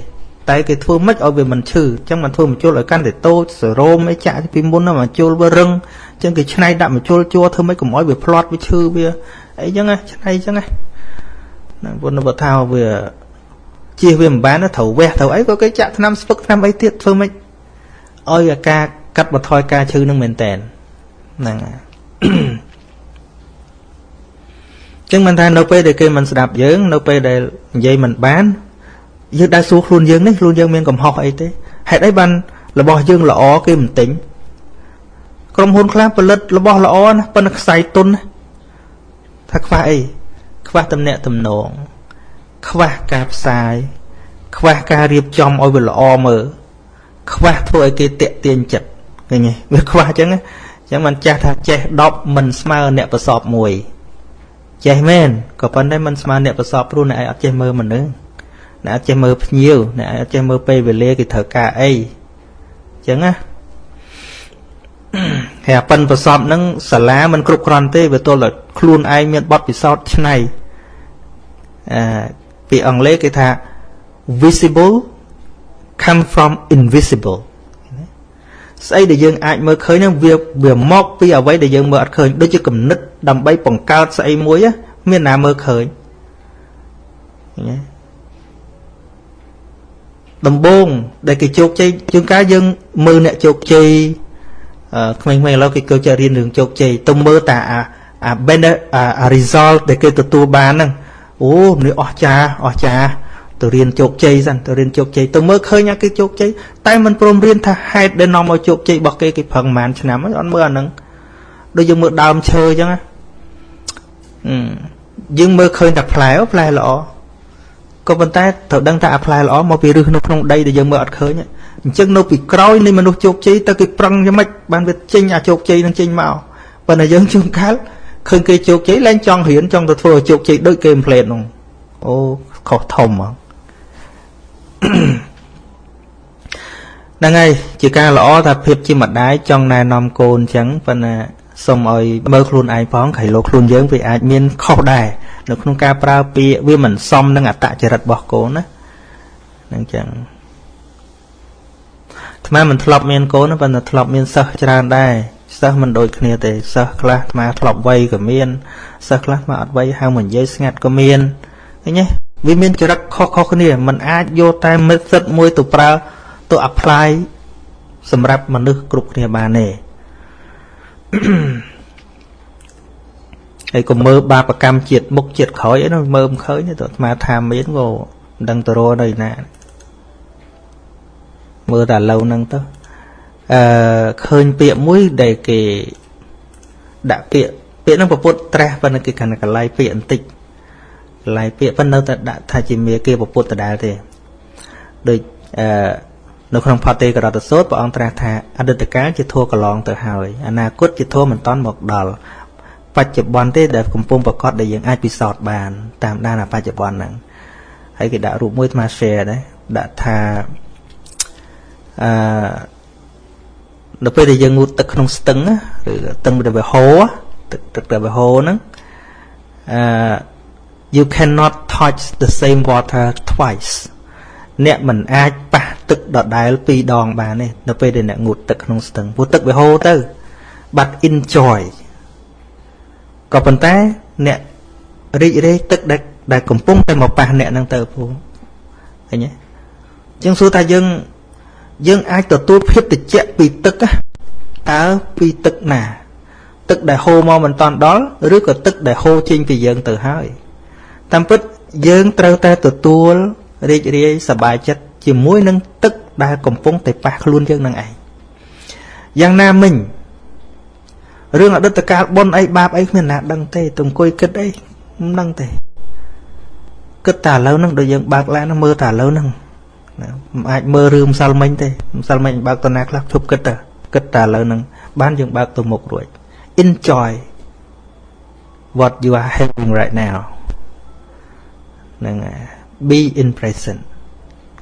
តែគេធ្វើម៉េចឲ្យវាមិនឈឺអញ្ចឹងមិនធ្វើមជុលឲ្យកាន់តែតូចសរោមអីចាក់ពីមុនណាមជុលវារឹងអញ្ចឹងគេឆ្នៃដាក់មជុលជួធ្វើម៉េចកុំឲ្យវាផ្្លាត់វាឈឺវាអីចឹងណាឆ្នៃអញ្ចឹងណាណាពុនបើថាវាជៀសវាមិនបានត្រូវវះត្រូវអីក៏គេចាក់ថ្នាំស្ពឹកថ្នាំអីទៀតធ្វើម៉េចឲ្យអាការ កាត់បន្ថយការឈឺនឹងមែនតែនហ្នឹងហើយចឹងមិនថានៅពេលដែលគេមិនស្ដាប់យើង នៅពេលដែលនិយាយមិនបានយើងដែរសួរខ្លួនយើងនេះខ្លួនយើងមានកំហុសអីទេហេតុអីបានរបស់យើងល្អគេមិនទិញក្រុមហ៊ុនខ្លះផលិតរបស់ល្អណាប៉ុន្តែខ្សែទុនណាថាខ្វះអីខ្វះតំណែងតំណងខ្វះការផ្សាយខ្វះការរៀបចំឲ្យវាល្អមើលខ្វះធ្វើឲ្យគេតាក់ទាញចិត្ត ឃើញទេវាខ្វះអញ្ចឹងអញ្ចឹងមិនចាស់ថាចេះ10មិនស្មើអ្នកប្រសពមួយចេះមែនក៏ប៉ុន្តែមិនស្មើអ្នកប្រសពព្រោះអ្នកឯងអត់ចេះមើលមនុស្សអ្នកអត់ចេះមើលភ្ញៀវអ្នកអត់ចេះមើលពេលវេលាគេត្រូវការអីអញ្ចឹងណាហើយអាប៉ិនប្រសពហ្នឹងសាលាមិនគ្រប់គ្រាន់ទេវាទល់តែខ្លួនឯងមានបទពិសោធន៍ឆ្នៃអឺពីអង់គ្លេសគេថា visible come from invisible ស្អីដែលយើងអាចមើលឃើញហ្នឹងវាវាមកពីអ្វីដែលយើងមើលអត់ឃើញដូចជាគំនិតដើម្បីបង្កើតស្អីមួយមានណាមើលឃើញឃើញទេដំបងដែលគេជោគជ័យជួនកាលយើងមើលអ្នកជោគជ័យអឺក្មេងៗឥឡូវគេចូលចិត្តរៀនរឿងជោគជ័យទៅមើលតាអាអា benefit អា result ដែលគេទទួលបានហ្នឹងអូនេះអស្ចារ្យអស្ចារ្យ ទៅរៀនជោគជ័យសិនទៅរៀនជោគជ័យទៅមើលឃើញអាគេជោគជ័យតែមិនព្រមរៀនថាហេតុដែលនាំឲ្យជោគជ័យរបស់គេគេប្រឹងប្រហែលឆ្នាំអត់មើលអាហ្នឹងដូចយើងមើលដើមឈើអញ្ចឹងណាយើងមើលឃើញតែផ្លែផ្លែល្អក៏ប៉ុន្តែត្រូវដឹងថាអាផ្លែល្អមកពីឫសនៅក្នុងដីដែលយើងមើលអត់ឃើញអញ្ចឹងនៅពីក្រោយនៃមនុស្សជោគជ័យទៅគេប្រឹងយ៉ាងម៉េចបានវាចេញអាជោគជ័យនឹងចេញមកប៉ុន្តែយើងជួនកាលឃើញគេជោគជ័យឡើងចង់រៀនចង់ទៅធ្វើឲ្យជោគជ័យដូចគេមិនផ្លេតនោះអូខុសធំហ្មង ហ្នឹងហើយជាការល្អថាភាពជាម្ដាយចង់ណែនាំកូនអញ្ចឹងប៉ុន្តែសូមឲ្យមើលខ្លួនឯងផងក្រៃលោខ្លួនយើងវាអាចមានខុសដែរនៅក្នុងការប្រើពាក្យវាមិនសមនឹងអត្តចរិតរបស់កូនណាហ្នឹងចឹងអាត្មាមិនធ្លាប់មានកូនប៉ុន្តែធ្លាប់មានសិស្សច្រើនដែរសិស្សមិនដូចគ្នាទេសិស្សខ្លះអាត្មាធ្លាប់វ័យក៏មានសិស្សខ្លះអាត្មាអត់វ័យហៅមកនិយាយស្ងាត់ក៏មានឃើញទេ វាមានចរិតខុសៗគ្នាมันអាចយកតែមិត្តសិទ្ធមួយទៅប្រើទៅ apply សម្រាប់មនុស្សគ្រប់គ្នាបានទេហើយកុំមើលបាបកម្មជាតិមុខជាតិក្រោយអីនោះមើលមិនឃើញទេទៅអាត្មាថាមានក៏មិនដឹងទៅរកនៅណាមើលតែឡូវហ្នឹងទៅអឺឃើញពាក្យមួយដែលគេដាក់ពាក្យពាក្យហ្នឹងពពុទ្ធត្រាស់ប៉ុន្តែគេកាន់តែកន្លែងពាក្យបន្តិច កន្លែងពាក្យប៉ុន្តែនៅតែដាក់ថាជាមាគេពពុទ្ធដដែលទេដូចអឺនៅក្នុងផតទេករតសោតព្រះអង្គត្រាស់ថាអតីតកាលជាធัวកន្លងទៅហើយអនាគតជាធัวមិនតាន់មកដល់បច្ចុប្បន្នទេដែលកំពុងប្រកបដែលយើងអាចពិសោធន៍បាន តាមដានបច្ចុប្បន្នហ្នឹងហើយគេដាក់រូបមួយថ្ម share ដែរដាក់ថាអឺនៅពេលដែលយើងងូតទឹកក្នុងស្ទឹងឬទឹកដែលវាហូរទឹកទឹកដែលវាហូរហ្នឹងអឺ you cannot touch the same water twice អ្នកមិនអាចប៉ះទឹកដដែលពីរដងបានទេនៅពេលដែលអ្នកងូតទឹកក្នុងស្ទឹងព្រោះទឹកវាហូរទៅ but enjoy ក៏ប៉ុន្តែអ្នករីករាយទឹកដែលដែលកំពុងតែមកប៉ះអ្នកហ្នឹងទៅពូឃើញទេចឹងសួរថាយើងយើងអាចទទួលភាពតិចពីទឹកតើពីទឹកណា ទឹកដែលហូរមកមិនតាន់ដល់ឬក៏ទឹកដែលហូរចេញពីយើងទៅហើយ តាមពិតយើងត្រូវតែទទួលរីករាយសប្បាយចិត្តជាមួយនឹងទឹកដែលកំពុងតែប៉ះខ្លួនយើងនឹងឯងយ៉ាងណាមិញរឿងអតីតកាលបុណ្យអីបាបអីគ្មានណាដឹងទេទៅអង្គុយគិតអីមិនដឹងទេគិតតែឥឡូវហ្នឹងដូចយើងបើកឡានមើលតែឥឡូវហ្នឹងណាមិនអាចមើលរឿងម្សិលមិញទេម្សិលមិញបើកតណាខ្លះជប់គិតតែគិតតែឥឡូវហ្នឹងបានយើងបើកទៅមុខរួច enjoy what you are having right now ហ្នឹងហើយ be in present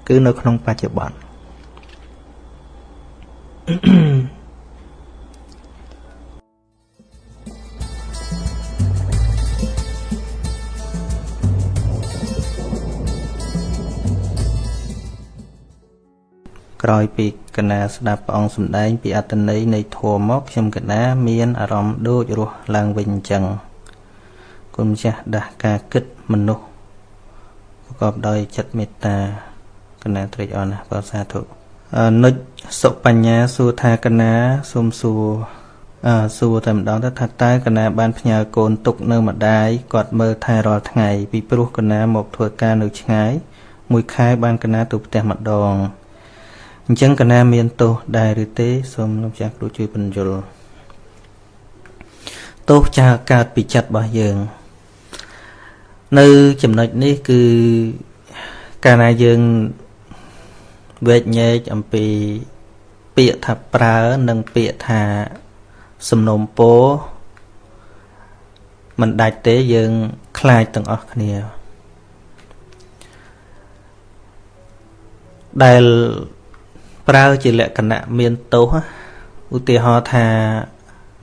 គឺនៅក្នុងបច្ចុប្បន្នក្រោយពីកណាស្ដាប់ព្រះអង្គសម្ដែង ពីអត្តន័យនៃធម៌មកខ្ញុំកណាមានអារម្មណ៍ដូចរស់ឡើងវិញអញ្ចឹងគុណម្ចាស់ដាស់ការគិតមនុស្សប្រ កបដោយចិត្តមេត្តាកណាត្រេកអរណាស់បាទសាធុនុចសុបញ្ញាសួរថាកណាសូមសួរអឺសួរតែម្ដងទៅថាតើកណាបានផ្ញើកូនទុកនៅម្ដាយគាត់មើលថែរាល់ថ្ងៃពីព្រោះកណាមកធ្វើការនៅឆ្ងាយមួយខែបានកណាទៅផ្ទះម្ដងអញ្ចឹងកណាមានទោសដែរឬទេសូមលោកចាស់គ្រូជួយបញ្យល់ទោសចាកើតពីចិត្តរបស់យើង នៅចំណុចនេះគឺកាលណាយើងវែកញែកអំពីពាក្យថាប្រើនិងពាក្យថាសំណុំពោមិនដាច់ទេយើងខ្លាចទាំងអស់គ្នា ដែលប្រើជាលក្ខណៈមានទោសឧទាហរណ៍ថា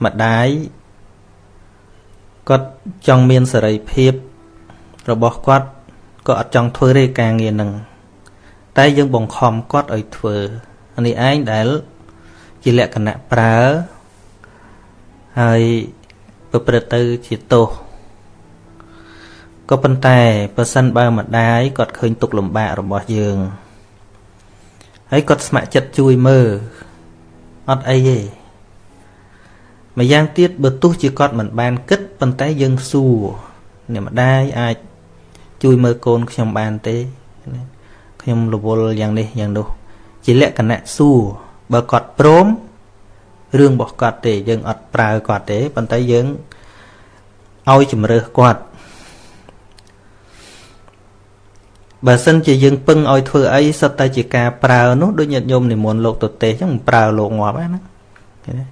ម្ដាយគាត់ចង់មានសេរីភាព របស់គាត់ក៏អត់ចង់ធ្វើទេការងារនឹងតែយើងបង្ខំគាត់ឲ្យធ្វើនេះឯងដែលជាលក្ខណៈប្រើហើយប្រព្រឹត្តទៅជាទោសក៏ប៉ុន្តែបើសិនបើម្ដាយគាត់ឃើញទុកលំបាករបស់យើងហើយគាត់ស្ម័គ្រចិត្តជួយមើលអត់អីទេម្យ៉ាងទៀតបើទោះជាគាត់មិនបានគិតប៉ុន្តែយើងសួរអ្នកម្ដាយអាច ជួយមើលកូនខ្ញុំបានទេខ្ញុំរវល់យ៉ាងនេះយ៉ាងនោះ ជាលក្ខណៈសួរបើគាត់ព្រមរឿងរបស់គាត់ទេ យើងអត់ប្រើគាត់ទេប៉ុន្តែយើងឲ្យជំរើសគាត់បើសិនជាយើងពឹងឲ្យធ្វើអីសុទ្ធតែជាការប្រើនោះដូចញាតិញោមនិមន្តលោកទៅទេសអញ្ចឹងប្រើលោកងាប់ហ្នឹងណាឃើញទេ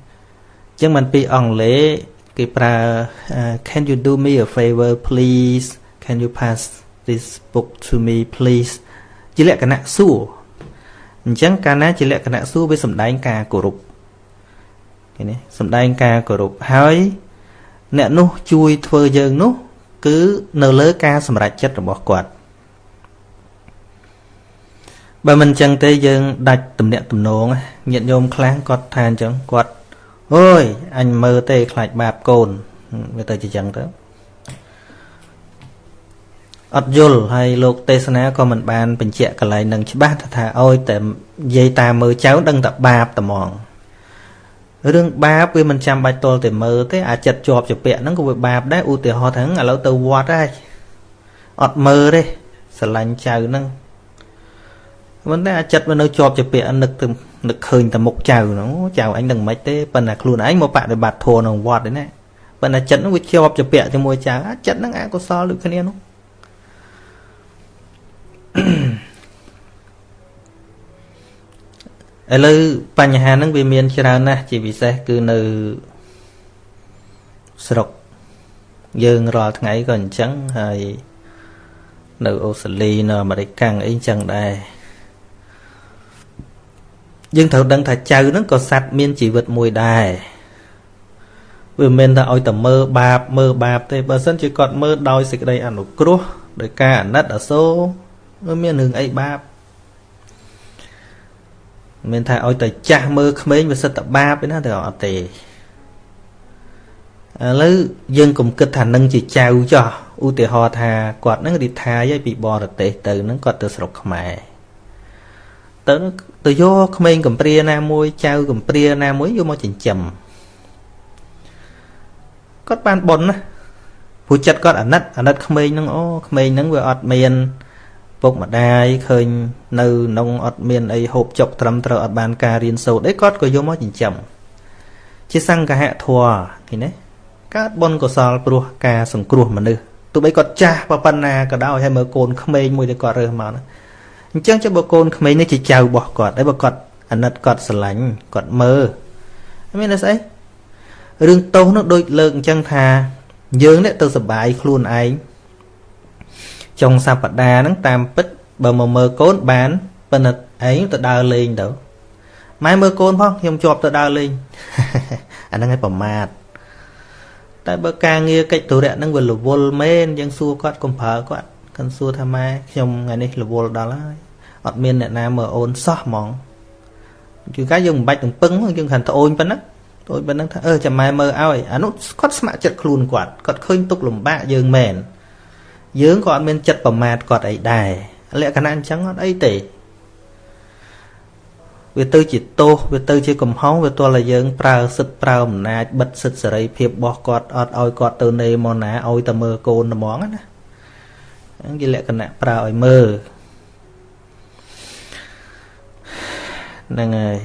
អញ្ចឹងមិនពីអង់គ្លេសគេប្រើ can you do me a favor please can you pass this book to me please ជាលក្ខណៈសួរអញ្ចឹងកាលណាជាលក្ខណៈសួរវាសំដែងការគោរពឃើញទេសំដែងការគោរពហើយអ្នកនោះជួយធ្វើយើងនោះ គឺនៅលើការសម្រេចចិត្តរបស់គាត់បើមិនអញ្ចឹងទេយើងដាច់ទំនាក់ទំនងញាតិញោមខ្លះគាត់ថាអញ្ចឹងគាត់អូយអញមើលទេខ្លាចបាបកូនវាទៅជាអញ្ចឹងទៅ អត់យល់ហើយលោកទេសនាក៏មិនបានបញ្ជាក់កន្លែងនឹងច្បាស់ថាឲ្យតែនិយាយតាមមើលចៅដឹងតែបាបតែហ្មងរឿងបាបវាមិនចាំបាច់តល់តែមើលទេអាចិត្តជាប់ជាពាក់ហ្នឹងក៏វាបាបដែរឧទាហរណ៍ថាឥឡូវទៅវត្តហើយអត់មើលទេស្រឡាញ់ចៅហ្នឹងមិនតែអាចិត្តវានៅជាប់ជាពាក់នឹកទៅនឹកឃើញតែមុខចៅហ្នឹងចៅអញនឹងមិនទេប៉ុន្តែខ្លួនឯងមកបដិបត្តិធម៌ក្នុងវត្តទេណាប៉ុន្តែចិត្តហ្នឹងវាជាប់ជាពាក់ជាមួយចៅអាចិត្តហ្នឹងអកុសលដូចគ្នានោះ ឥឡូវបញ្ហាហ្នឹងវាមានច្រើនណាស់ជាពិសេសគឺនៅស្រុកយើងរាល់ថ្ងៃក៏អញ្ចឹងហើយនៅអូស្ត្រាលីនៅអាមេរិកកាំងអីអញ្ចឹងដែរយើងត្រូវដឹងថាចៅហ្នឹងក៏សัตว์មានជីវិតមួយដែរវាមិនមែនថាឲ្យតែមើលបាបមើលបាបទេបើសិនជាគាត់មើលដោយសេចក្តីអនុគ្រោះដោយការអាណិតអាសូរវា មានរឿងអីបាបមិនថាឲ្យតែចាស់មើលក្មេងវាសិតតែបាបទេណាតែអត់ទេឥឡូវយើងកុំគិតថានឹងជាចៅចោះឧទាហរណ៍ថាគាត់នឹងរីថាយពីបរទេសទៅនឹងគាត់ទៅស្រុកខ្មែរទៅទៅយកក្មេងកំព្រាណាមួយចៅកំព្រាណាមួយយកមកចិញ្ចឹមគាត់បានប៉ុនណាព្រោះចិត្តគាត់អាណិតអាណិតក្មេងនឹងអូក្មេងនឹងវាអត់មាន ពុកម្ដាយឃើញនៅក្នុងអត់មានអីហូបចុកត្រឹមត្រូវអត់បានការរៀនសូត្រអីគាត់ក៏យកមកចិញ្ចឹមជាសង្កហៈធัวឃើញទេកើតបុណ្យកុសលព្រោះការសង្គ្រោះមនុស្សទោះបីគាត់ចាស់ប៉ុណ្ណាក៏ដោយហើយមើលកូនក្មេងមួយដែលគាត់រើសមកណាអញ្ចឹងចុះបើកូនក្មេងនេះជាចៅរបស់គាត់ហើយបើគាត់អាណិតគាត់ស្រឡាញ់គាត់មើលមានតែស្អីរឿងទោសនោះដូចលើកអញ្ចឹងថាយើងនេះទៅសបាយខ្លួនឯង ចុងសប្តាហ៍ហ្នឹងតាមពិតបើមកមើលកូនបានប៉ុន្តែឯងទៅដើរលេងទៅម៉ែមើលកូនផងខ្ញុំជាប់ទៅដើរលេងអាហ្នឹងឯងប្រមាទតែបើការងារកិច្ចទុរៈហ្នឹងវារវល់មែនយើងសួរគាត់កុំប្រើគាត់កាន់សួរថាម៉ែខ្ញុំថ្ងៃនេះរវល់ដល់ហើយអត់មានអ្នកណាមើលអូនសោះហ្មងជួនកាលយើងមិនបាច់ទាំងពឹងយើងគ្រាន់ត្អូនប៉ុណ្ណឹងត្អូនប៉ុណ្ណឹងថាអឺចាំម៉ែមើលឲ្យអានោះគាត់ស្ម័គ្រចិត្តខ្លួនគាត់គាត់ឃើញទុកលំបាកយើងមែន យើងក៏អត់មានចិត្តប្រមាថគាត់អីដែរលក្ខណៈអញ្ចឹងអត់អីទេវាទៅជាទោសវាទៅជាកំហុសវាទល់តែយើងប្រើសិទ្ធប្រើអំណាចបិទសិទ្ធសេរីភាពរបស់គាត់អត់ឲ្យគាត់ទៅនេមកណាឲ្យតែមើលកូនហ្មងណាហ្នឹងជាលក្ខណៈប្រើឲ្យមើលហ្នឹងហើយ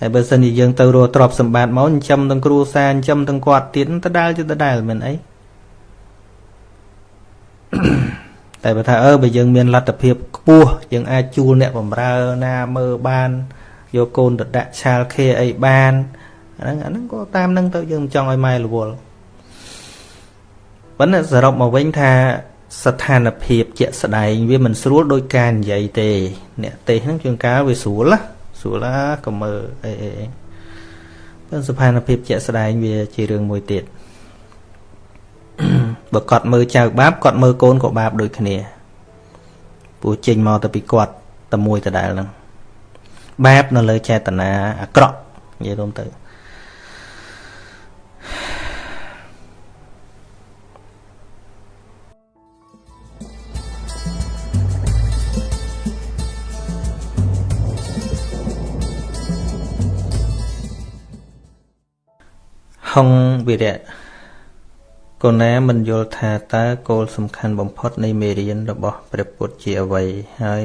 ហើយបើសិនជាយើងទៅរកទ្រព្យសម្បត្តិមកចិញ្ចឹមទាំងគ្រួសារចិញ្ចឹមទាំងគាត់ទៀតដដែលជាដដែលមិនអី តែបើថាអឺបើយើងមានលទ្ធភាពខ្ពស់យើងអាចជួលអ្នកបំរើណាមើលបានយកកូនទៅដាក់ឆាលខេអីបានអាហ្នឹងអាហ្នឹងក៏តាមហ្នឹងទៅយើងមិនចង់ឲ្យម៉ែរវល់ប៉ុន្តែសរុបមកវិញថាស្ថានភាពជាក់ស្ដែងវាមិនស្រួលដោយការនិយាយទេ អ្នកទេសហ្នឹងជួនកាលវាស្រួលណាស្រួលណាក៏មើលអីអីប៉ុន្តែស្ថានភាពជាក់ស្ដែងវាជារឿងមួយទៀត បើគាត់មើលចៅបាបគាត់មើលកូនក៏បាបដូចគ្នាព្រោះចេញមកទៅពីគាត់តែមួយដដែលហ្នឹងបាបនៅលើចេតនាអាក្រក់និយាយរួមទៅហុងវិរៈ កូនណាមិនយល់ថាតើគោលសំខាន់បំផុតនៃមេរៀនរបស់ព្រះពុទ្ធជាអ្វីហើយ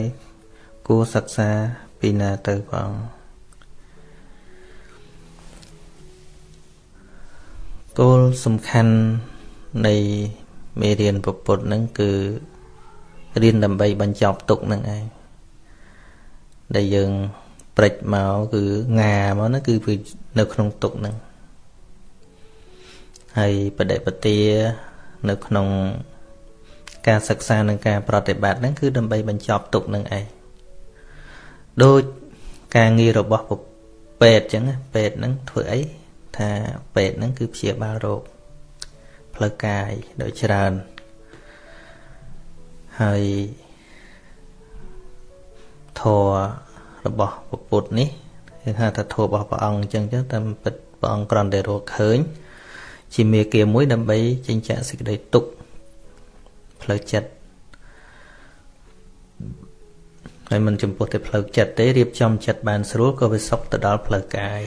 គួរសិក្សាពីណាទៅផងគោលសំខាន់នៃមេរៀនពុទ្ធហ្នឹងគឺរៀនដើម្បីបញ្ចប់ទុកហ្នឹងឯងដែលយើងព្រិចមកគឺងាមកហ្នឹងគឺនៅក្នុងទុកហ្នឹង ហើយបដិបទានៅក្នុងការសិក្សានិងការប្រតិបត្តិហ្នឹងគឺដើម្បីបញ្ចប់ទុកនឹងឯងដូចការងាររបស់ពេទ្យអញ្ចឹងពេទ្យហ្នឹងធ្វើអីថាពេទ្យហ្នឹងគឺព្យាបាលរោគផ្លូវកាយដោយច្រើនហើយធម៌របស់ពុទ្ធនេះគឺថាថាធម៌របស់ព្រះអង្គអញ្ចឹងចឹងតាមពិតព្រះអង្គគ្រាន់តែរកឃើញ ជាមេគាមួយដើម្បីចិញ្ចាក់សេចក្តីទុក្ខផ្លូវចិត្តហើយមិនចំពោះតែផ្លូវចិត្តទេរៀបចំចិត្តបានស្រួលក៏វាសុខទៅដល់ផ្លូវកាយ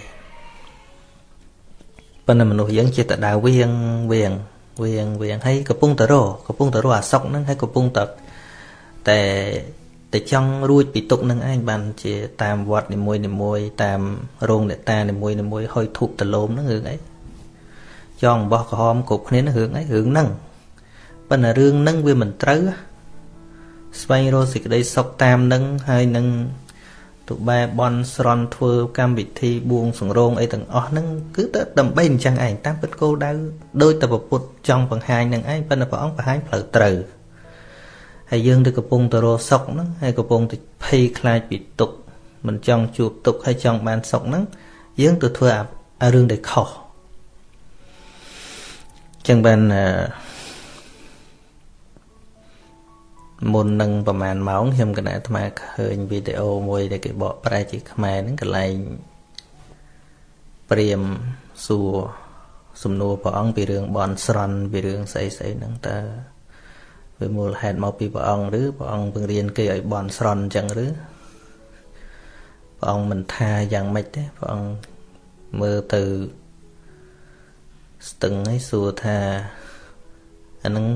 ប៉ុន្តែមនុស្សយើងចេះតែដើរវៀងវៀងវៀងវៀងហើយកំពុងតែរកំពុងតែរអាសុខហ្នឹងហើយកំពុងតែតែតែចង់រួចពីទុកនឹងឯងបានជាតាមវត្តនីមួយនីមួយតាមរោងអ្នកតានីមួយនីមួយហុយធូបដលោមហ្នឹងរឿងអី ចង់បោះក្រហមគ្រប់គ្នារឿងអីរឿងហ្នឹងប៉ុន្តែរឿងហ្នឹងវាមិនត្រូវស្វែងរកសេចក្តីសុខតាមនឹងហើយនឹងទុបែបន់ស្រន់ធ្វើកម្មវិធីបួងសង្រោងអីទាំងអស់ហ្នឹងគឺទៅដើម្បីអញ្ចឹងឯងតាមពិតគោលដៅដោយតែពុទ្ធចង់បង្ហាញនឹងឯងប៉ុន្តែព្រះអង្គបង្ហាញផ្លូវត្រូវហើយយើងទៅកំពុងទៅរកសុខហ្នឹងហើយកំពុងទៅភ័យខ្លាចពីទុក្ខមិនចង់ជួបទុក្ខហើយចង់បានសុខហ្នឹងយើងទៅធ្វើអារឿងដែលខុស ចឹងបានអឺមុននឹងប្រហែលម៉ោងខ្ញុំគណៈអាត្មាឃើញវីដេអូមួយដែលគេបកប្រែជាខ្មែរហ្នឹងកន្លែងព្រាមសួរសំណួរព្រះអង្គពីរឿងបនស្រន់ពីរឿងស្អីស្អីហ្នឹងតើវាមូលហេតុមកពីព្រះអង្គឬព្រះអង្គពង្រៀនគេឲ្យបនស្រន់អញ្ចឹងឬព្រះអង្គមិនថាយ៉ាងម៉េចទេព្រះអង្គមើលទៅ ស្ទឹងឲ្យសួរថាអាហ្នឹង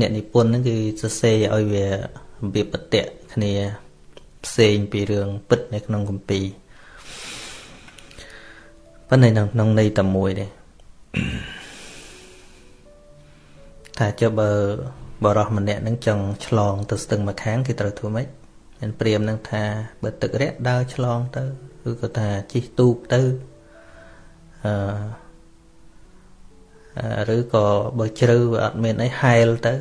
អ្នកនិពន្ធហ្នឹងគឺសរសេរឲ្យវារបៀបបតិគ្នាផ្សេងពីរឿងពិតនៅក្នុងគម្ពីរប៉ុន្តែនៅក្នុងន័យតែមួយទេថាចុះបើបរោះម្នាក់នឹងចង់ឆ្លងទៅស្ទឹងម្ខាងគេត្រូវធ្វើម៉េចមានព្រាមនឹងថាបើទឹករាក់ដើរឆ្លងទៅគឺគាត់ថាជិះទូកទៅអឺ ឬក៏បើជ្រៅវាអត់មានអីហែលទៅ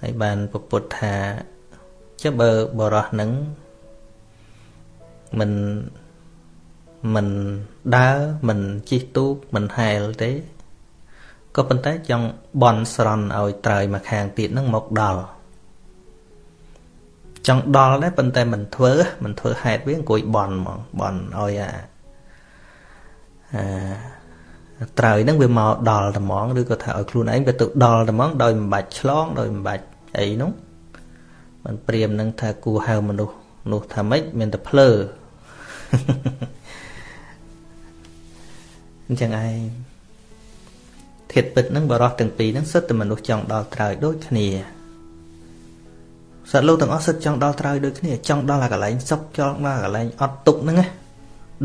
ហើយបានពពុទ្ធថាចុះបើបរោះនឹងមិនមិនដើរមិនជិះទូកមិនហែលទេក៏ប៉ុន្តែចង់បន់ស្រន់ឲ្យត្រើយមកខាងទៀតនឹងមកដល់ចង់ដល់ដែរប៉ុន្តែមិនធ្វើមិនធ្វើហេតុវាអង្គុយបន់ហ្មងបន់ឲ្យអា ត្រើយហ្នឹងវាមកដល់ត្មងឬក៏ថាឲ្យខ្លួនឯងវាទៅដល់ត្មងដោយមិនបាច់ឆ្លងដោយមិនបាច់អីនោះมันព្រាមនឹងថាគួហៅមនុស្សនោះថាម៉េចមានតែភ្លើអញ្ចឹងឯងធាតពិតហ្នឹងបរោះទាំងពីរហ្នឹងសិតតែមនុស្សចង់ដល់ត្រើយដូចគ្នាសត្វលោកទាំងអស់សិតចង់ដល់ត្រើយដូចគ្នាចង់ដល់អាកន្លែងសុខចង់ដល់កន្លែងអត់ទុកហ្នឹងណា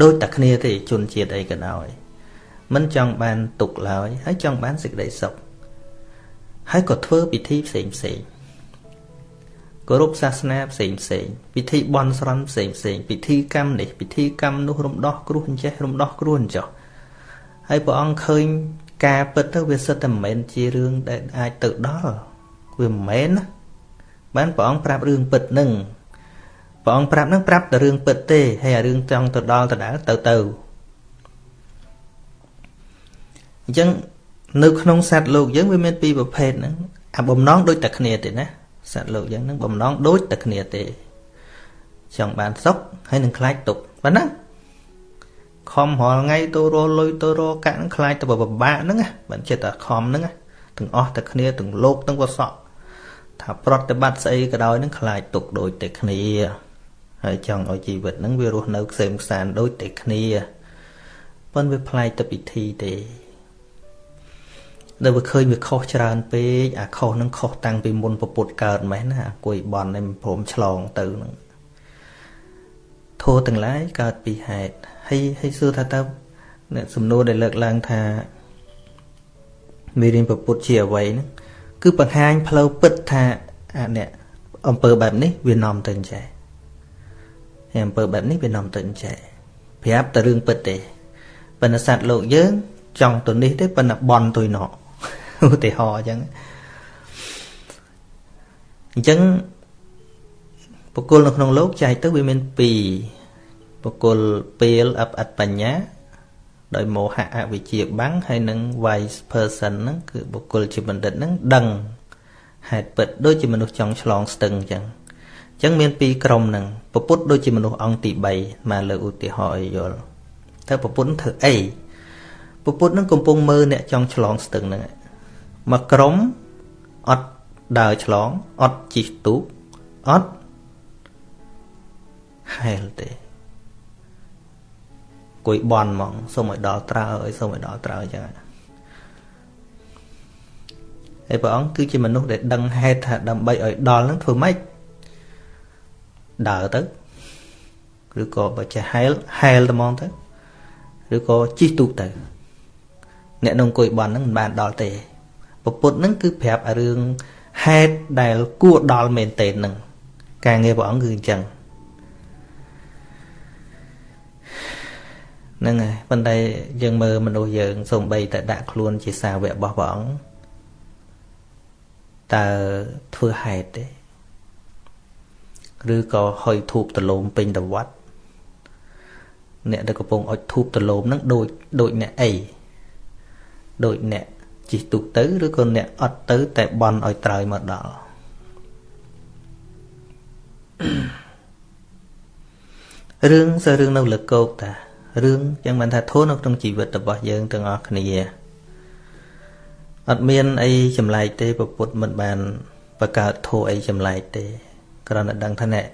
ដូចតែគ្នាទេជនជាតិអីក៏ដោយមិនចង់បានទុកឡើយហើយចង់បានសេចក្តីសុខហើយក៏ធ្វើពិធីផ្សេងផ្សេងគោរពសាសនាផ្សេងផ្សេងពិធីបន់ស្រន់ផ្សេងផ្សេងពិធីកម្មនេះពិធីកម្មនោះរំដោះគ្រោះអញ្ចេះរំដោះគ្រោះអញ្ចោះហើយព្រះអង្គឃើញការពិតទៅវាសិតតែមិនមែនជារឿងដែលអាចទៅដល់វាមិនមែនណាបានព្រះអង្គប្រាប់រឿងពិតនឹង ព្រះអង្គប្រាប់នឹងប្រាប់តែរឿងពិតទេហើយអារឿងចង់ទៅដល់ទៅដល់ទៅទៅអញ្ចឹងនៅក្នុងសត្វលោកយើងវាមានពីរប្រភេទហ្នឹងអាបំណងដូចតែគ្នាទេណាសត្វលោកយើងហ្នឹងបំណងដូចតែគ្នាទេ ចង់បានសុខហើយនឹងខ្លាចទុក្ខប៉ុណ្ណាខំរាល់ថ្ងៃទៅរលុយទៅរកាក់នឹងខ្លាចទៅពិបាកហ្នឹងបើចិត្តតែខំហ្នឹងទាំងអស់តែគ្នាទាំងលោកទាំងវសក់ថាប្រតិបត្តិស្អីក៏ដោយនឹងខ្លាចទុកដូចតែគ្នា ហើយចង់ឲ្យជីវិតហ្នឹងវារស់នៅខ្សែមខ្សានដូចតែគ្នាប៉ុន្តែវាប្លែកទៅពិធីទេដែលវាឃើញវាខុសច្រើនពេកអាខុសហ្នឹងខុសតាំងពីមុនពពុតកើតម៉េះណាអាគួយបន់នេះមិនព្រមឆ្លងទៅហ្នឹងធោទាំងឡាយកើតពីហេតុហើយហើយសួរថាតើអ្នកសំណួរដែលលើកឡើងថាមេរៀនពពុតជាអ្វីហ្នឹងគឺបង្ហាញផ្លូវពិតថាអាអ្នកអំពើបែបនេះវានាំទៅអញ្ចេះ ហើយអំពើបែបនេះវានាំទៅអញ្ចេះប្រាប់តែរឿងពិតទេប៉ុន្តែសត្វលោកយើង ចង់ទៅនេះទេប៉ុន្តែបន់ទៅណោឧទាហរណ៍អញ្ចឹងអញ្ចឹងបុគ្គលនៅក្នុងលោកចែកទៅវាមាន2បុគ្គលពេលអបអត្តបញ្ញាដោយមោហៈអវិជ្ជាបាំងហើយនឹង wise person ហ្នឹងគឺបុគ្គលជាបណ្ឌិតហ្នឹងដឹងហេតុពិតដូចជាមនុស្សចង់ឆ្លងស្ទឹងអញ្ចឹងអញ្ចឹងមានពីរក្រុមហ្នឹងពពុទ្ធដូចជាមនុស្សអង្គទី3មកលើឧទាហរណ៍ឲ្យយល់តើពពុទ្ធធ្វើអីពពុទ្ធហ្នឹងកំពុងមើលអ្នកចង់ឆ្លងស្ទឹងហ្នឹងមកក្រុមអត់ដើរឆ្លងអត់ជិះទូកអត់ហែលទេគួយបន់ហ្មងសូមឲ្យដល់ត្រើឲ្យសូមឲ្យដល់ត្រើអញ្ចឹងហើយព្រះអង្គគឺជាមនុស្សដែលដឹងហេតុថាដើម្បីឲ្យដល់នឹងធ្វើម៉េច ដើរទៅឬក៏បើចេះហែលហែលតែហ្មងទៅឬក៏ជិះទូកទៅអ្នកនងអង្គុយបន់ហ្នឹងមិនបានដល់ទេពពុទ្ធហ្នឹងគឺប្រាប់រឿងហេតុដែលគួរដល់មែនតេនហ្នឹងការងារព្រះអង្គគឺអញ្ចឹងហ្នឹងហើយប៉ុន្តែយើងមើលមនុស្សយើងសំបីតែដាក់ខ្លួនជាសាវករបស់ព្រះអង្គតើធ្វើហេតុទេ ឬក៏ហុយធូបដលោមពេញទៅវត្តអ្នកដែលកំពុងអុជធូបដលោមហ្នឹងដូចដូចអ្នកអីដូចអ្នកជិះទូកទៅឬក៏អ្នកអត់ទៅតែបន់ឲ្យត្រើយមកដល់រឿងសើរឿងនៅលើកោកតារឿងចឹងបានថាធូរនៅក្នុងជីវិតរបស់យើងទាំងអស់គ្នាអត់មានអីចម្លែកទេពពុទ្ធមិនបានបង្កើតធូរអីចម្លែកទេ គ្រាន់តែដឹងថាអ្នក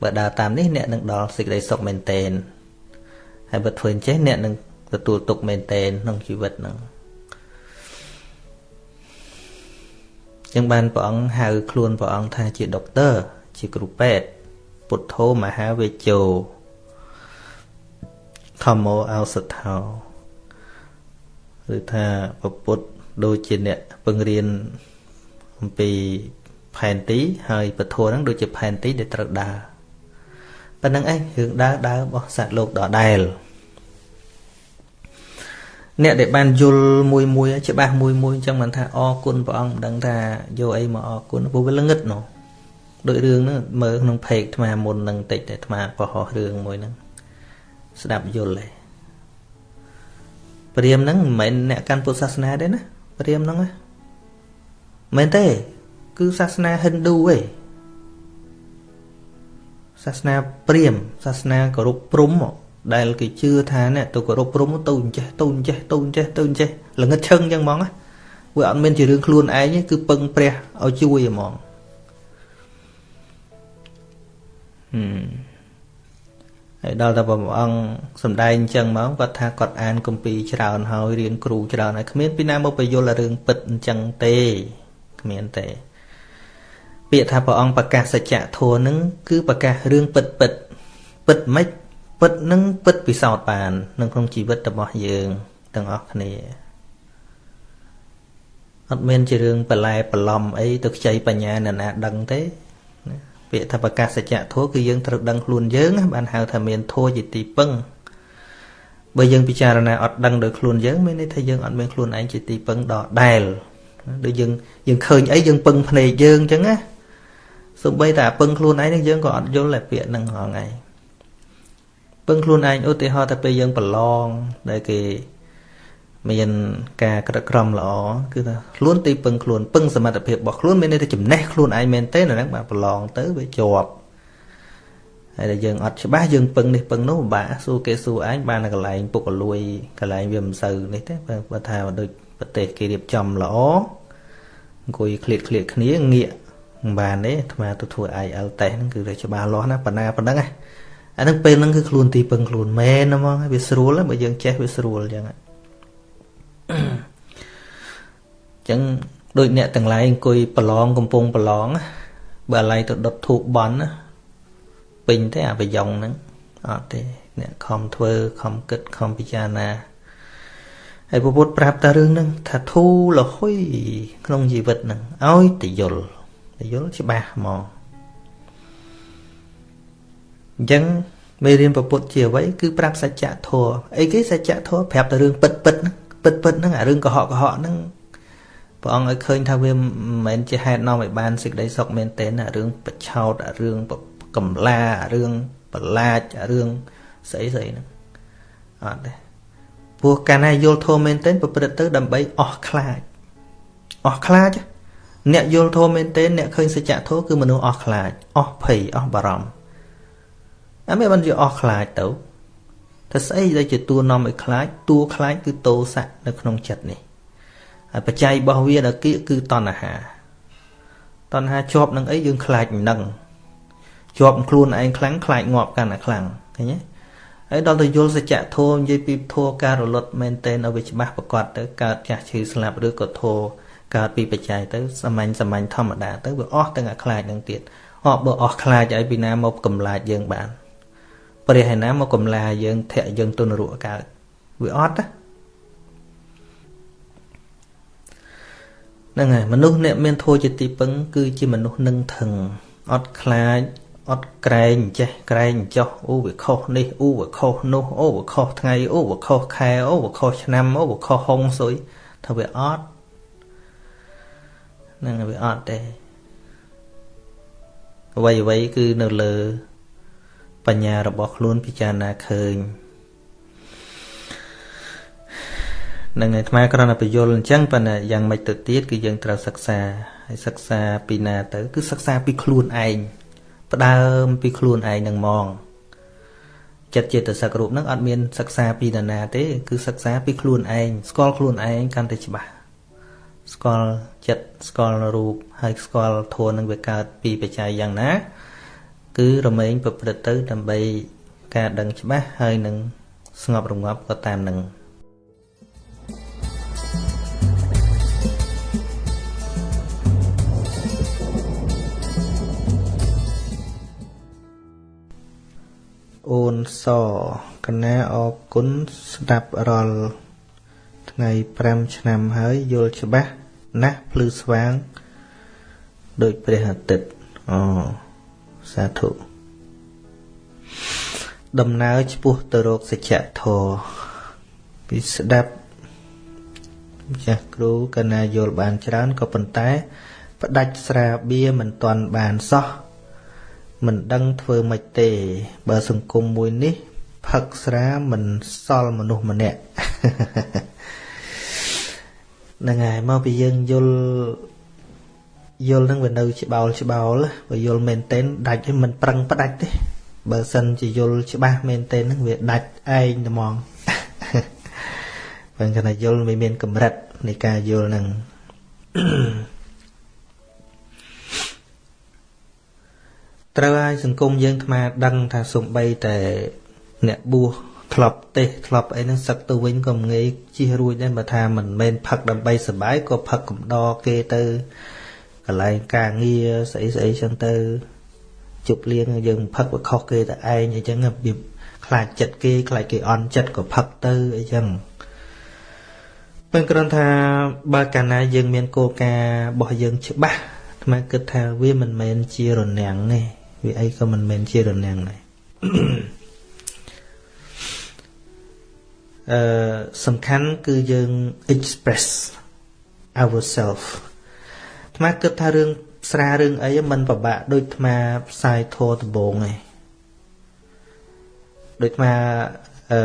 បើដើរតាមនេះអ្នកនឹងដល់សេចក្តីសុខមែនទែនហើយបើធ្វើអញ្ចេះអ្នកនឹងទទួលទុកមែនទែនក្នុងជីវិតហ្នឹងចឹងបានព្រះអង្គហៅខ្លួនព្រះអង្គថាជាដុកទ័រជាគ្រូពេទ្យពុទ្ធោមហាវេជោធម្មោអោសថោឬថាពពុទ្ធដូចជាអ្នកពឹងរៀនអំពី ផែនទីហើយពធហ្នឹងដូចជាផែនទីដែលត្រូវដើរប៉ុណ្្នឹងឯងរឿងដើរដើររបស់សត្វលោកដដែលអ្នកដែលបានយល់មួយមួយច្បាស់មួយមួយអញ្ចឹងមិនថាអរគុណព្រះអង្គមិនដឹងថាយកអីមកអរគុណព្រោះវាល្ងឹតនោះដូចរឿងហ្នឹងមើលក្នុងเพจអាត្មាមុននឹងតិចតែអាត្មាបោះរឿងមួយហ្នឹងស្ដាប់យល់ទេព្រាមហ្នឹងមិនមែនអ្នកកាន់ពុទ្ធសាសនាទេណាព្រាមហ្នឹងណាមែនទេ គឺសាសនាហិណ្ឌូឯងសាសនាព្រាមសាសនាគោរពព្រំដែលគេជឿថាអ្នកទៅគោរពព្រំទៅអញ្ចេះទៅអញ្ចេះទៅអញ្ចេះទៅអញ្ចេះល្ងឹតឈឹងអញ្ចឹងហ្មងវាអត់មានជារឿងខ្លួនឯងគឺពឹងព្រះឲ្យជួយហ្មងហឹមហើយដល់តែព្រះអង្គសំដែងអញ្ចឹងមកគាត់ថាគាត់អានគម្ពីរច្រើនហើយរៀនគ្រូច្រើនហើយគ្មានពីណាមកបញ្យល់រឿងពិតអញ្ចឹងទេគ្មានទេ ពាក្យថាព្រះអង្គប្រកាសសច្ចធម៌នឹងគឺប្រកាសរឿងពិតពិតពិតមិនពិតនឹងពិតពិសោធន៍បាននៅក្នុងជីវិតរបស់យើងទាំងអស់គ្នាអត់មានជារឿងបន្លែបន្លំអីទៅខ្ចីបញ្ញាអ្នកណាដឹងទេពាក្យថាប្រកាសសច្ចធម៌គឺយើងត្រូវដឹងខ្លួនយើងបានហៅថាមានធម៌ជាទីពឹងបើយើងពិចារណាអត់ដឹងដោយខ្លួនយើងមានន័យថាយើងអត់មានខ្លួនឯងជាទីពឹងដដែលដូចយើងយើងឃើញអីយើងពឹងភ្នែកយើងអញ្ចឹងណា សូម្បីតែពឹងខ្លួនឯងនឹងយើងក៏អត់យល់តែពាក្យហ្នឹងហងៃពឹងខ្លួនឯងឧទាហរណ៍តែពេលយើងប្រឡងដែលគេមានការក្រឹកក្រមល្អគឺថាខ្លួនទីពឹងខ្លួនពឹងសមត្ថភាពរបស់ខ្លួនមានន័យថាចំណេះខ្លួនឯងមែនទេហ្នឹងបាទប្រឡងទៅវាជាប់ហើយតែយើងអត់ច្បាស់យើងពឹងនេះពឹងនោះពិបាកសួរគេសួរឯងបានតែកន្លែងពុកកលួយកន្លែងវាមិនសូវនេះទេបើថាដូចប្រទេសគេរៀបចំល្អអង្គុយឃ្លៀតឃ្លៀតគ្នាងាក មិនបានទេអាត្មាទៅធ្វើ IL test ហ្នឹងគឺវាច្បាស់លាស់ណាប៉ុណ្ណាប៉ុណ្ណឹងអាហ្នឹងពេលហ្នឹងគឺខ្លួនទីពឹងខ្លួនមែនហ្មងវាស្រួលបើយើងចេះវាស្រួលអញ្ចឹងអញ្ចឹងដូចអ្នកទាំងឡាយអង្គុយប្រឡងកំពុងប្រឡងបើឡៃទៅដុតធូបបន់ពេញទេអាប្រយ៉ងហ្នឹងអត់ទេអ្នកខំធ្វើខំគិតខំពិចារណាហើយពុទ្ធប្រាប់តែរឿងហ្នឹងថាធូរលហុយក្នុងជីវិតហ្នឹងឲ្យតែយល់ តែយល់ច្បាស់ហ្មងអញ្ចឹងមេរៀនពុទ្ធជាអ្វីគឺប្រាប់សច្ចធម៌អីគេសច្ចធម៌ប្រាប់តែរឿងពិតពិតហ្នឹងពិតពិតហ្នឹងអារឿងកុហកកុហកហ្នឹងព្រះអង្គឲ្យឃើញថាវាមិនមែនជាហេតុនាំឲ្យបានសេចក្តីសុខមែនទែនអារឿងបឆោតអារឿងកំឡាអារឿងបលាចអារឿងស្អីស្អីហ្នឹងអត់ទេព្រោះកាលណាយល់ធម៌មែនទែនប្រព្រឹត្តទៅដើម្បីអស់ខ្លាចអស់ខ្លាច អ្នកយល់ធម៌មែនទែនអ្នកឃើញសច្ចធម៌គឺមនុស្សអស់ខ្លាចអស់ភ័យអស់បារម្ភអត់មានបានជាអស់ខ្លាចទៅតែស្អីដែលជាតួនាំឲ្យខ្លាចតួខ្លាចគឺតោសៈនៅក្នុងចិត្តនេះហើយបច្ច័យរបស់វាដល់គៀកគឺតណ្ហាតណ្ហាជាប់នឹងអីយើងខ្លាចនឹងជាប់ខ្លួនឯងខ្លាំងខ្លាចងាប់កាន់តែខ្លាំងឃើញទេហើយដល់ទៅយល់សច្ចធម៌និយាយពីធម៌ការរលត់មែនតែនឲ្យវាច្បាស់ប្រកបទៅកើតចាស់ឈឺស្លាប់ឬក៏ធម៌ កើតពីបច្ច័យទៅសាមញ្ញសាមញ្ញធម្មតាទៅវាអស់ទាំងអាខ្លាចនឹងទៀតអបបើអស់ខ្លាចឲ្យពីណាមកកំឡាចយើងបានព្រះឯណាមកកំឡាយើងធាក់យើងទុនរកកើតវាអត់ណាហ្នឹងហើយមនុស្សអ្នកមានធម៌ជាទីពឹងគឺជាមនុស្សនឹងថឹងអត់ខ្លាចអត់ក្រែងចេះក្រែងចោះអូវាខុសនេះអូវាខុសនោះអូវាខុសថ្ងៃអូវាខុសខែអូវាខុសឆ្នាំអូវាខុសហុងសុយថាវាអត់ ហ្នឹងវាអត់ទេអ្វីអ្វីគឺនៅលើ បញ្ញារបស់ខ្លួនពិចារណាឃើញនឹងឯអាត្មាគ្រាន់តែបញ្យល់អញ្ចឹងប៉ុន្តែយ៉ាងម៉េចទៅទៀតគឺយើងត្រូវសិក្សាហើយសិក្សាពីណាទៅ គឺសិក្សាពីខ្លួនឯងផ្ដើមពីខ្លួនឯងនឹងហ្មងចិត្តចេតសិករូបហ្នឹងអត់មានសិក្សាពីនរណាទេ គឺសិក្សាពីខ្លួនឯងស្គាល់ខ្លួនឯងកាន់តែច្បាស់ស្គាល់ ចិត្តស្គាល់រូបហើយស្គាល់ធម៌នឹងវាកើតពីបច្ច័យយ៉ាងណា គឺរមែងប្រព្រឹត្តទៅដើម្បីការដឹងច្បាស់ហើយនឹងស្ងប់រងាប់ក៏តាមនឹងអូនសកណាអរគុណស្ដាប់រាល់ថ្ងៃ5ឆ្នាំហើយយល់ច្បាស់ ណាស់ភ្លឺស្វាង ដូចព្រះអាទិត្យអូសាធុដំណើរឆ្ពោះទៅរកសច្ចធម៌ពីស្ដាប់ចាស់គ្រូកណាយល់បានច្រើនក៏ប៉ុន្តែ ផ្ដាច់ស្រាបៀមិនទាន់បានសោះមិនដឹងធ្វើម៉េចទេ បើសង្គមមួយនេះផឹកស្រាមិនសល់មនុស្សម្នាក់ ហ្នឹងហើយមកពីយើងយល់យល់នឹងវានៅច្បាល់ច្បាល់បើយល់មែនទែនដាច់មិនប្រឹងផ្ដាច់ទេបើសិនជាយល់ច្បាស់មែនទែនហ្នឹងវាដាច់ឯងតែហ្មងបើគណៈយល់មិនមានកម្រិតនៃការយល់ហ្នឹងត្រូវឲ្យសង្គមយើងថ្មដឹងថាសំបីតែអ្នកបួស ធ្លាប់ទេសធ្លាប់អីហ្នឹងសឹកទៅវិញក៏ងាយជិះរួចដែរបើថាមិនមែនផឹកដើម្បីសុបាយក៏ផឹកកំដរគេទៅកន្លែងការងារស្អីស្អីចឹងទៅជប់លៀងយើងផឹកវាខុសគេតែឯងអីចឹងវាខ្លាចចិត្តគេខ្លាចគេអន់ចិត្តក៏ផឹកទៅអីចឹងពេលគ្រាន់ថាបើកាលណាយើងមានគោលការណ៍របស់យើងច្បាស់អាត្មាគិតថាវាមិនមែនជារនាំងទេវាអីក៏មិនមែនជារនាំងដែរ អឺសំខាន់គឺយើង express ourselves អាត្មាគិតថារឿងស្រារឿងអីมันពិបាកដូចអាត្មាផ្សាយធរដំបងឯងដូចអាត្មាអឺ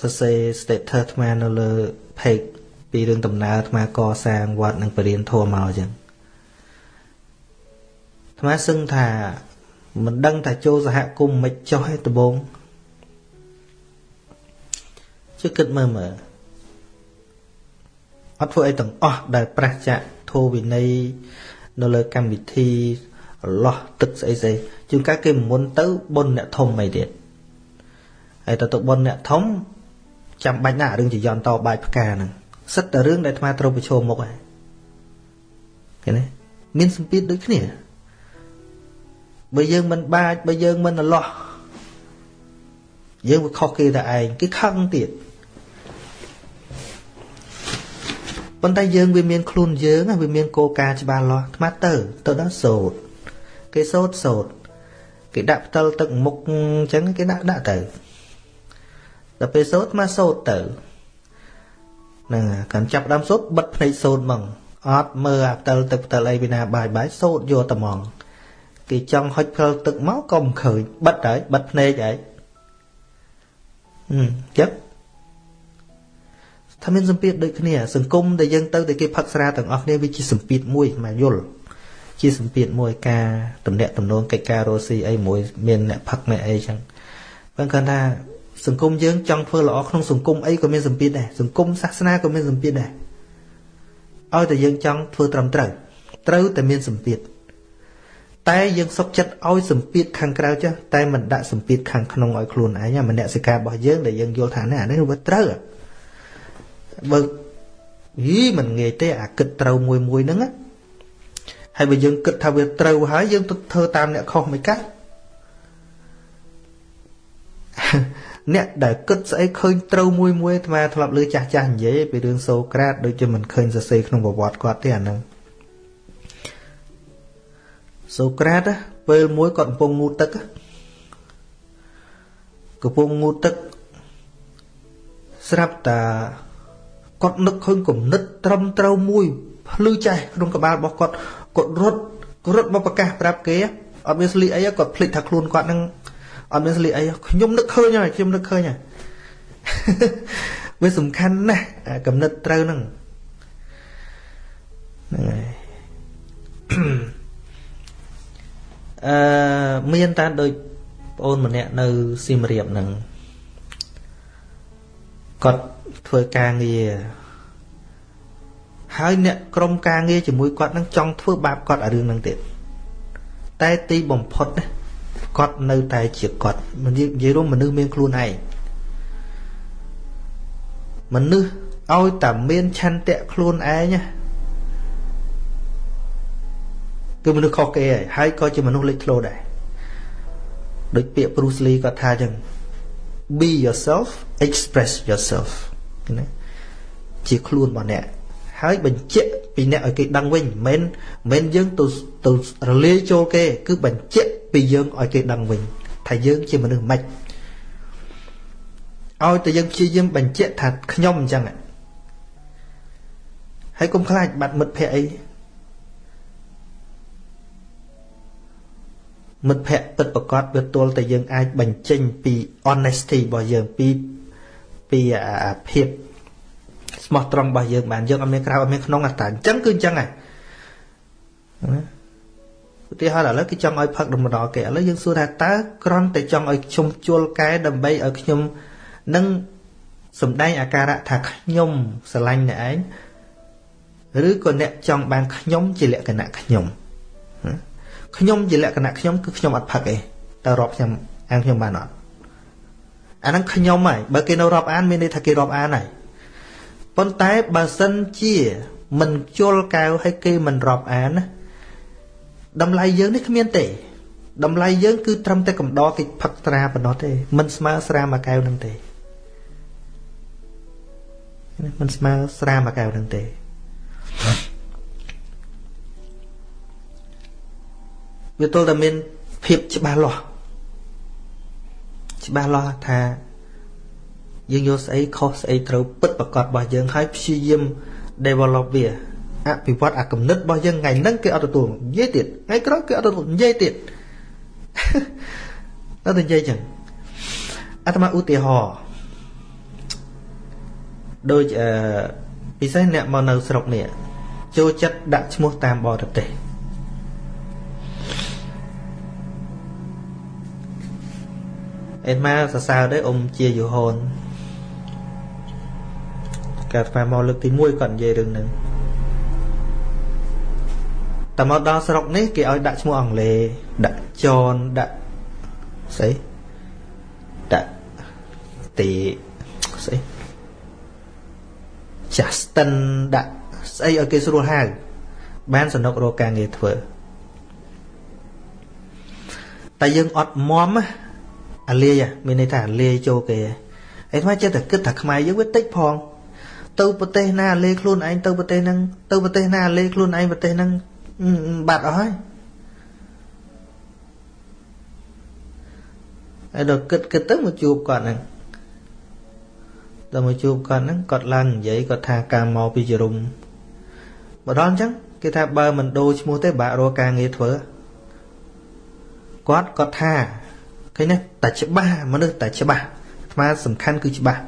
សរសេរ status អាត្មានៅលើ page ពីរឿងដំណើរអាត្មាកសាងវត្តនិងបរិញ្ញាធម៌មកអញ្ចឹងអាត្មាសឹងថាមិនដឹងថាចូលសហគមន៍មិនចោះឯដំបង ជឿគិតមើលមើលអត់ធ្វើអីទាំងអស់ដែលប្រះចាក់ធោវិន័យនៅលើកម្មវិធីលោះទឹកស្អីស្អីជួនកាលគេមុនទៅបុណ្យអ្នកធំអីទៀតហើយទៅទៅបុណ្យអ្នកធំចាំបាច់ណារឿងចយន្តតបាយផ្កាហ្នឹងសិតតែរឿងដែលអាត្មាត្រូវប្រឈមមុខហើយឃើញទេមានសម្ពាធដូចគ្នាបើយើងមិនបាចបើយើងមិនអឡោះយើងវាខុសគេតែឯងគេខឹងទៀត ប៉ុន្តែយើងវាមានខ្លួនយើងវាមានគោលការណ៍ច្បាស់លាស់ថ្មទៅទៅដល់សោតគេសោតសោតគេដាក់ផ្តិលទឹកមុខអញ្ចឹងគេដាក់ដាក់ទៅដល់ពេលសោតមកសោតទៅហ្នឹងកាន់ចាប់ដើមសោតបិទភ្នែកសោតហ្មងអត់មើលអាផ្តិលទឹកផ្តិលអីពីណាបាយបាយសោតយកតែហ្មងគេចង់ហុចផ្លទឹកមកក៏មិនឃើញបិទហើយបិទភ្នែកហើយចឹង ថាមានសម្ពាធដូចគ្នាសង្គមដែលយើងទៅតែគេផឹកស្រាទាំងអស់គ្នាវាជាសម្ពាធមួយមកយល់ជាសម្ពាធមួយការតំណាក់តំណងកិច្ចការរស់ស៊ីអីមួយមានអ្នកផឹកអ្នកអីចឹងបើគាត់ថាសង្គមយើងចង់ធ្វើល្អក្នុងសង្គមអីក៏មានសម្ពាធដែរសង្គមសាសនាក៏មានសម្ពាធដែរឲ្យតែយើងចង់ធ្វើត្រឹមត្រូវត្រូវតែមានសម្ពាធតែយើងសុកចិត្តឲ្យសម្ពាធខាងក្រៅចាស់តែមិនដាក់សម្ពាធខាងក្នុងឲ្យខ្លួនឯងមនសិការរបស់យើងដែលយើងយល់ថានេះអានេះវាត្រូវ បើយីមិនងាយទេអាគិតត្រូវមួយមួយហ្នឹងហើយបើយើងគិតថាវាត្រូវហើយយើងទៅធ្វើតាមអ្នកខុសមិនកាត់អ្នកដែលគិតស្អីឃើញត្រូវមួយមួយអាត្មាធ្លាប់លើចាស់ចាស់និយាយពីរឿងសូក្រាតដូចជាមិនឃើញសរសេរក្នុងប្រវត្តិគាត់ទេអាហ្នឹងសូក្រាតពេលមួយគាត់កំពុងងូតទឹកកំពុងងូតទឹកស្រាប់តា គាត់នឹកឃើញគំនិតត្រឹមត្រូវមួយភ្លឺចេះក្នុងក្បាលរបស់គាត់គាត់រត់រត់មកប្រកាសប្រាប់គេអត់មានស្លីអីគាត់ភ្លេចថាខ្លួនគាត់នឹងអត់មានស្លីអីខ្ញុំនឹកឃើញហើយខ្ញុំនឹកឃើញហើយវាសំខាន់ណាស់កំណត់ត្រូវហ្នឹងហ្នឹងហើយអឺមានតាដូចប្អូនម្នាក់នៅសៀមរាបហ្នឹងគាត់ ធ្វើការងារហើយអ្នកក្រុមការងារជាមួយគាត់នឹងចង់ធ្វើបាបគាត់អារឿងហ្នឹងទៀតតែទីបំផុតគាត់នៅតែជាគាត់និយាយរួមមនុស្សមានខ្លួនឯងមនុស្សឲ្យតែមានឆន្ទៈខ្លួនឯងគឺមនុស្សខុសគេហើយហើយក៏ជាមនុស្សលេចធ្លោដែរដូចពាក្យ Bruce Lee គាត់ថាចឹង be yourself express yourself ណាជាខ្លួនរបស់អ្នកហើយបញ្ជាក់ពីអ្នកឲ្យគេដឹងវិញមិនមែនយើងទៅទៅរលាយចូលគេ គឺបញ្ជាក់ពីយើងឲ្យគេដឹងវិញថាយើងជាមនុស្សម៉េចឲ្យតែយើងព្យាយាមបញ្ជាក់ថាខ្ញុំអញ្ចឹងហើយកុំខ្លាចបាត់មិត្តភ័ក្តិអីមិត្តភ័ក្តិពិតប្រកបវាទល់តែយើងអាចបញ្ចេញពី honesty របស់យើងពី ពីភាពស្មោះត្រង់របស់យើងបានយើងអត់មានក្រៅអត់មានក្នុងតែអញ្ចឹងគឺអញ្ចឹងហ៎ឧទាហរណ៍ឥឡូវគេចង់ឲ្យផឹកដំណរគេឥឡូវយើងសួរថាតើក្រន់តែចង់ឲ្យខ្ញុំជួលកែដើម្បីឲ្យខ្ញុំនឹងសំដែងអាការៈថាខ្ញុំស្រឡាញ់អ្នកឯងឬក៏អ្នកចង់បានខ្ញុំជាលក្ខណៈខ្ញុំខ្ញុំជាលក្ខណៈខ្ញុំគឺខ្ញុំអត់ផឹកទេតើរាប់ខ្ញុំអានខ្ញុំបានអត់ អាហ្នឹងខ្ញុំហើយបើគេនៅរាប់អានមានន័យថាគេរាប់អានហើយប៉ុន្តែបើសិនជាមិនជល់កៅឲ្យគេមិនរាប់អានណាតម្លៃយើងនេះគ្មានទេតម្លៃយើងគឺត្រឹមតែកំដរគេផឹកត្រាប៉ុណ្ណោះទេមិនស្មើស្រាមួយកែវនឹងទេមិនស្មើស្រាមួយកែវនឹងទេវាទល់តែមានភាពច្បាស់លាស់ ច្បាស់លាស់ថាយើងយកស្អីខុសស្អីត្រូវពិតប្រកបរបស់យើងហើយព្យាយាម develop វាអភិវឌ្ឍអាគំនិតរបស់យើងថ្ងៃហ្នឹងគេអត់ទទួលនិយាយទៀតថ្ងៃក្រោយគេអត់ទទួលនិយាយទៀតដល់តែនិយាយចឹងអាត្មាឧទាហរណ៍ដូចអឺពិសេសអ្នកមកនៅស្រុកនេះចូលចិត្តដាក់ឈ្មោះតាមបរទេស អេម៉ាសរសើរដែរអ៊ំជាយូហូនកើតស្មាមកលើកទី1គាត់និយាយរឿងហ្នឹងតែមកដល់ស្រុកនេះគេឲ្យដាក់ឈ្មោះអង់គ្លេសដាក់ចនដាក់ស្អីដាក់ទីស្អី Justin ដាក់ស្អីឲ្យគេស្រួលហៅបានសនុករកការងារធ្វើតែយើងអត់មម អាលាយមានន័យថាអាលាយចូលគេឯថ្មចិត្តតែគិតថាខ្មែរយើងវាតិចផងទៅប្រទេសណាលេខ្លួនឯងទៅប្រទេសហ្នឹងទៅប្រទេសណាលេខ្លួនឯងប្រទេសហ្នឹងបាត់អស់ហើយហើយដល់គិតគិតទៅមកជួបគាត់ហ្នឹងដល់មកជួបគាត់ហ្នឹងគាត់ឡើងនិយាយគាត់ថាការមកពីជរុំម្ដងអញ្ចឹងគេថាបើមិនដូរឈ្មោះទេបាក់រកការងារធ្វើគាត់គាត់ថា ឃើញទេតែច្បាស់មនុស្សតែច្បាស់អាត្មាសំខាន់គឺច្បាស់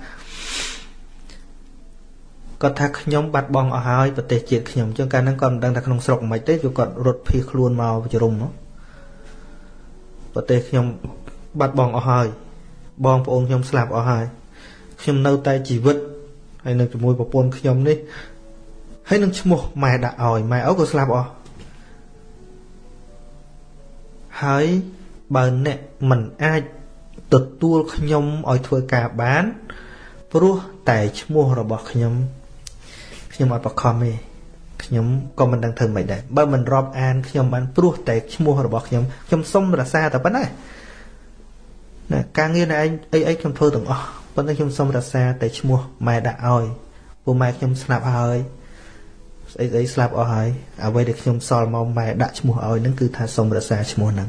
គាត់ថាខ្ញុំបាត់បង់អស់ហើយប្រទេសជាតិខ្ញុំអញ្ចឹងកាលហ្នឹងគាត់មិនដឹងថាក្នុងស្រុកមិនទេគឺគាត់រត់ភៀសខ្លួនមកជ្រុំប្រទេសខ្ញុំបាត់បង់អស់ហើយបងប្អូនខ្ញុំស្លាប់អស់ហើយខ្ញុំនៅតែជីវិតហើយនៅជាមួយប្រពន្ធខ្ញុំនេះហើយនឹងឈ្មោះម៉ែដាក់ឲ្យម៉ែអូក៏ស្លាប់អស់ហើយ បើអ្នកមិនអាចទទួលខ្ញុំឲ្យធ្វើការបាន ព្រោះតែឈ្មោះរបស់ខ្ញុំខ្ញុំអត់បខំទេខ្ញុំក៏មិនដឹងធ្វើម៉េចដែរបើមិនរាប់អានខ្ញុំបានព្រោះតែឈ្មោះរបស់ខ្ញុំខ្ញុំសុំរសាតែប៉ុណ្ណាណាការងារណែឯងអីអីខ្ញុំធ្វើទាំងអស់ប៉ុន្តែខ្ញុំសុំរសាតែឈ្មោះម៉ែដាក់ឲ្យពួកម៉ែខ្ញុំស្លាប់ហើយស្អីស្អីស្លាប់អស់ហើយអ្វីដែលខ្ញុំសល់មកម៉ែដាក់ឈ្មោះឲ្យនឹងគឺថាសុំរសាឈ្មោះហ្នឹង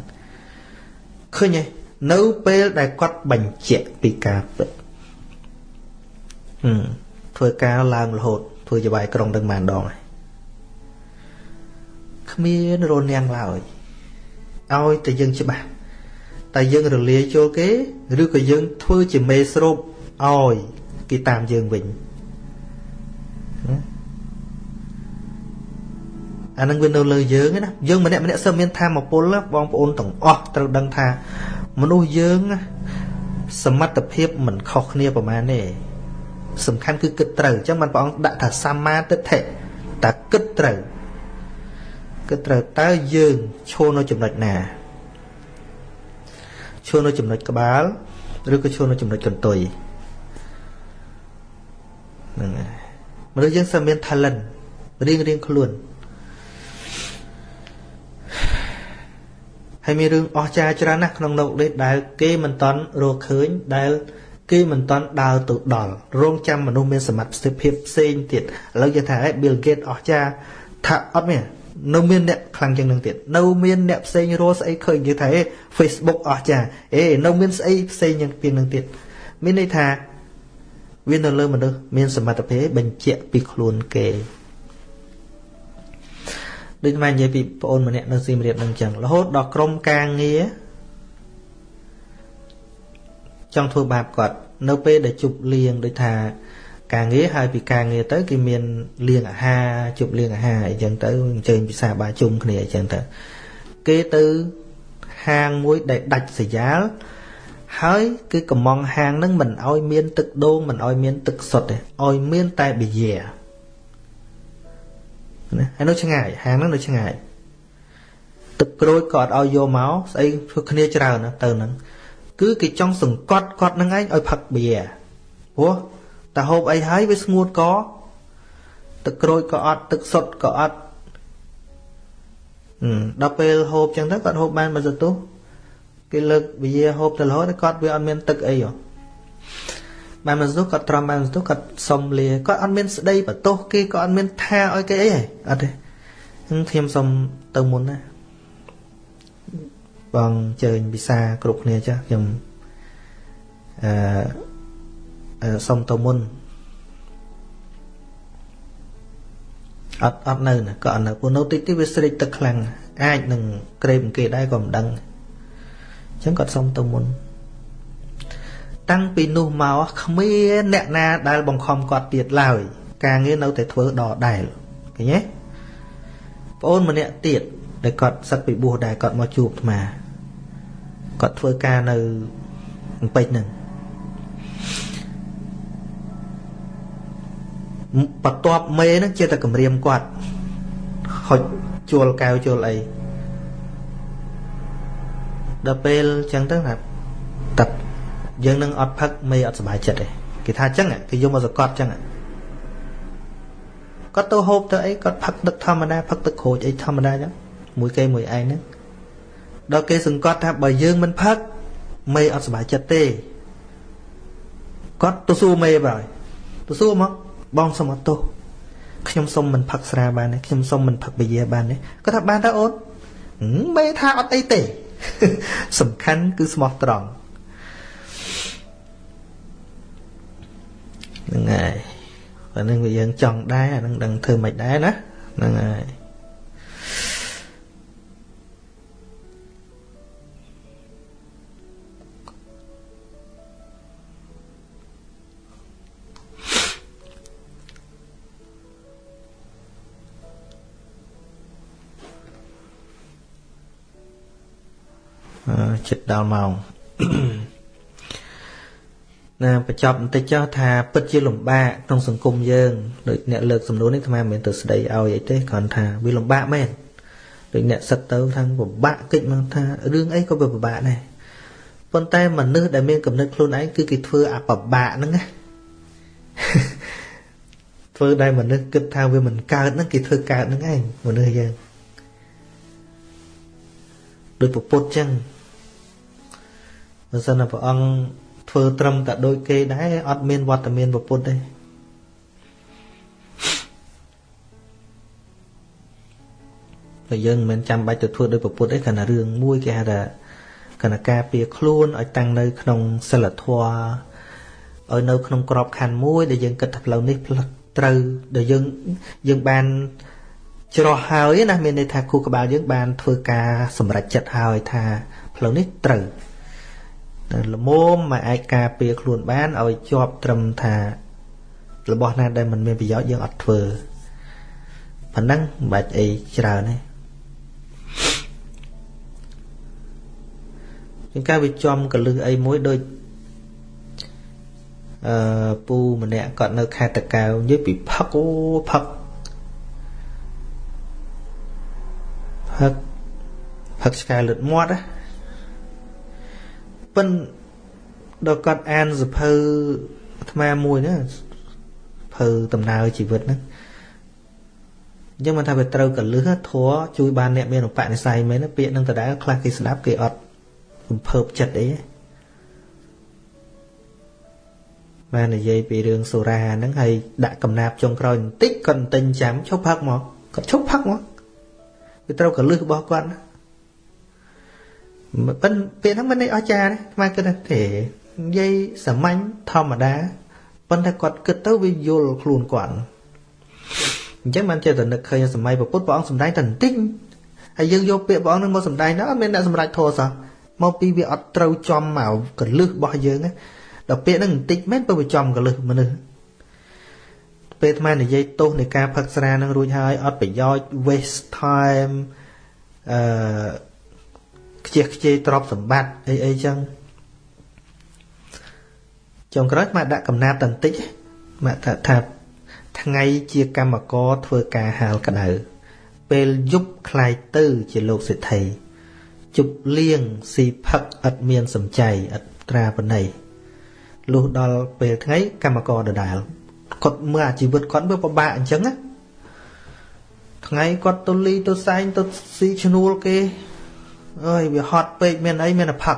ឃើញទេនៅពេលដែលគាត់បញ្ជាក់ពីការពិតហឹមធ្វើការឡើងរហូតធ្វើជាបាយក្រុងទាំងប៉ុន្មានដងហើយគ្មានរនាងឡើយឲ្យតែយើងច្បាស់តែយើងរលាយចូលគេឬក៏យើងធ្វើជាមេស្រូបឲ្យគេតាមយើងវិញ អានឹងវានៅលើយើងណាយើងម្នាក់ម្នាក់សឹមមានធម៌ពលបងប្អូនទាំងអស់ត្រូវដឹងថាមនុស្សយើងសមត្ថភាពមិនខុសគ្នាប្រហែលទេសំខាន់គឺគិតត្រូវអញ្ចឹងបានព្រះអង្គដាក់ថាសម្មាទិដ្ឋិតែគិតត្រូវគិតត្រូវតើយើងឈរនៅចំណុចណាឈរនៅចំណុចក្បាលឬក៏ឈរនៅចំណុចកន្ទុយហ្នឹងហើយមនុស្សយើងសើមាន talent រៀងរៀងខ្លួន ហើយមានរឿងអស្ចារ្យច្រើនណាស់ក្នុងលោកនេះដែលគេមិនតន់រកឃើញដែលគេមិនតន់ដើរទៅដល់រងចាំមនុស្សមានសមត្ថភាពផ្សេងទៀតឥឡូវយើងថាហេ Bill Gates អស្ចារ្យថាអត់មាននៅមានអ្នកខ្លាំងជាងនឹងទៀតនៅមានអ្នកផ្សេងរស់ស្អីឃើញគេថាហេ Facebook អស្ចារ្យអេនៅមានស្អីផ្សេងយ៉ាងពីនឹងទៀតមានន័យថាវានៅលើមនុស្សមានសមត្ថភាពបញ្ជាក់ពីខ្លួនគេ ដូចមកនិយាយពីប្អូនម្នាក់នៅសៀមរាបនឹងចឹងរហូតដល់ក្រុមការងារចង់ធ្វើបាបគាត់ នៅពេលដែលជប់លៀងដូចថា ការងារហើយពីការងារទៅគេមានលៀងអាហារជប់លៀងអាហារអីចឹងទៅអញ្ជើញពិសាបាជុំគ្នាអីចឹងទៅគេទៅហាងមួយដែលដាច់ស្រយាលហើយគឺកំងហាងហ្នឹងមិនឲ្យមានទឹកដូងមិនឲ្យមានទឹកសុទ្ធទេឲ្យមានតែប៊ីយ៉ា ណាហើយនៅឆ្ងាយហាងហ្នឹងនៅឆ្ងាយទឹកក្រូចក៏អត់ឲ្យយកមកស្អីធ្វើគ្នាច្រើនណាទៅហ្នឹងគឺគេចង់សង្កត់គាត់ហ្នឹងឯងឲ្យផឹកបៀព្រោះតែហូបអីហើយវាស្ងួតកទឹកក្រូចក៏អត់ទឹកសុទ្ធក៏អត់ដល់ពេលហូបចឹងទៅគាត់ហូបបានមួយសន្ទុះគេលើកវិយាហូបទៅរហូតគាត់វាអត់មានទឹកអីហ៎ បានមួយសន្ទុះគាត់ត្រំបានមួយសន្ទុះគាត់សុំលាគាត់អត់មានស្ដីបន្ទោសគេក៏អត់មានថាឲ្យគេអីហ៎អត់ទេខ្ញុំសុំទៅមុនណាបងជើញវិសាគ្រប់គ្នាចាស់ខ្ញុំអឺសុំទៅមុនអត់អត់នៅណាក៏អត់នៅព្រោះនៅតិចតិចវាស្រេកទឹកខ្លាំងអាចនឹងក្រេបគេដែរក៏មិនដឹងអញ្ចឹងគាត់សុំទៅមុន តាំងពីនោះមកគ្មានអ្នកណាដែលបង្ខំគាត់ទៀតឡើយ ការងារនៅតែធ្វើដដែលឃើញទេប្អូនម្នាក់ទៀតដែលគាត់សឹកពីបួសដែរគាត់មកជួបអាត្មាគាត់ធ្វើការនៅពេជ្រហ្នឹងបន្ទាប់មេហ្នឹងជាតែគម្រាមគាត់ហុចជួលកែវជួលអីដល់ពេលចឹងទៅថាតា យើងនឹងអត់ផឹកមេអត់សុបាយចិត្តទេគេថាចឹងគេយកមកសកត់ចឹងគាត់ទៅហូបទៅអីគាត់ផឹកទឹកធម្មតាផឹកទឹកក្រូចអីធម្មតាចឹងមួយគេមួយឯងហ្នឹងដល់គេសង្កត់ថាបើយើងមិនផឹកមេអត់សុបាយចិត្តទេគាត់ទៅសួរមេបើទៅសួរមកបងសុំអត់ទោសខ្ញុំសុំមិនផឹកស្រាបានទេខ្ញុំសុំមិនផឹកប៊ីយ៉ាបានទេគាត់ថាបានតើអូនមេថាអត់អីទេសំខាន់គឺស្មោះត្រង់ ហ្នឹងហើយបើនឹងវាយើងចង់ដែរអានឹងដឹងធ្វើមិនដែរណាហ្នឹងហើយចិត្តដល់ម៉ោង ណាបញ្ចប់បន្តិចចុះថាពិតជាលំបាកក្នុងសង្គមយើងដូចអ្នកលើកសំណួរនេះអាត្មាមិនមែនទៅស្ដីឲ្យអីទេគ្រាន់ថាវាលំបាកមែនដូចអ្នកសិតទៅថាពិបាកកិច្ចមកថារឿងអីក៏វាពិបាកដែរប៉ុន្តែមនុស្សដែលមានកំណត់ខ្លួនឯងគឺគេធ្វើអាពិបាកហ្នឹងណាធ្វើដែលមនុស្សគិតថាវាមិនកើតហ្នឹងគេធ្វើកើតហ្នឹងឯងមនុស្សយើងដូចពពុទ្ធចឹងបើសិនតែព្រះអង្គ ធ្វើត្រឹមតែដូចគេដែរអត់មានវត្តមានពពុទ្ធទេតែយើងមិនចាំបាច់ទៅធ្វើដោយពពុទ្ធទេគ្រាន់តែរឿងមួយគេហៅថាគណៈការពារខ្លួនឲ្យតាំងនៅក្នុងសិលធម៌ឲ្យនៅក្នុងក្របខ័ណ្ឌមួយដែលយើងគិតថាផ្លូវនេះផ្លូវត្រូវដែលយើងយើងបានច្រោះហើយណាមានន័យថាគូក្បាលយើងបានធ្វើការសម្រេចចិត្តហើយថាផ្លូវនេះត្រូវ ល្មមមកអាចការពារខ្លួនបានឲ្យជាប់ត្រឹមថា របស់ណាដែលមិនមានប្រយោជន៍យើងអត់ធ្វើប៉ុណ្ណឹងមិនបាច់អីច្រើនទេជាងការវាចំកលឹះអីមួយដូចអឺពូម្នាក់គាត់នៅខេត្តតកែវនិយាយពីផឹកអូផឹកផឹកផឹកឆ្កែលឹតមាត់ណា ប៉ិនដល់គាត់អានសភៅអាត្មាមួយណាភៅដំណើរជីវិតហ្នឹងអញ្ចឹងមិនថាវាត្រូវកលឹះធัวជួយបានអ្នកមានឧបនិស្ស័យមែនពាក្យនឹងដដែលខ្លះគេស្ដាប់គេអត់រំភើបចិត្តអីបាននិយាយពីរឿងសូរាហ្នឹងហើយដាក់កំណាប់ចុងក្រោយបន្តិចគាត់ទិញចាំឈប់ផឹកមកគាត់ឈប់ផឹកមកវាត្រូវកលឹះរបស់គាត់ណា ប៉ិនពាក្យហ្នឹងមិនได้អស្ចារ្យទេខ្មែរគិតថាទេនិយាយសាមញ្ញធម្មតាប៉ុន្តែគាត់គិតទៅវាយល់ខ្លួនគាត់អញ្ចឹងបានចេះតែនឹកឃើញសម័យពុទ្ធព្រះអង្គសំដែងតែបន្តិចហើយយើងយកពាក្យព្រះអង្គនឹងមកសំដែងទៅអត់មានអ្នកសម្រេចធម៌សោះមកពីវាអត់ត្រូវចំមកកលឹះរបស់យើងដល់ពាក្យហ្នឹងបន្តិចមែនបើវាចំកលឹះមនុស្សពេលអាត្មានិយាយទោសនៃការផឹកស្រានឹងរួចហើយអត់ប្រយោជន៍ waste time អឺ ខ្ជិះខ្ជាយទ្រព្យសម្បត្តិអីអីចឹងចុងក្រោយមកដាក់កំណាត់តន្តិចមកថាថាថ្ងៃជាកម្មករធ្វើការហាលក្តៅពេលយប់คลายទៅជាលោកសេដ្ឋីជប់លៀងស៊ីផឹកឥតមានសំចៃឥតត្រាបណីលុះដល់ពេលថ្ងៃកម្មករដដែលគាត់មើលអាជីវិតគាត់វាពិបាកអញ្ចឹងណាថ្ងៃគាត់ទៅលីទៅសែងទៅស៊ីឈ្នួលគេ អើយវាហត់ពេកមានអីមានតែផឹក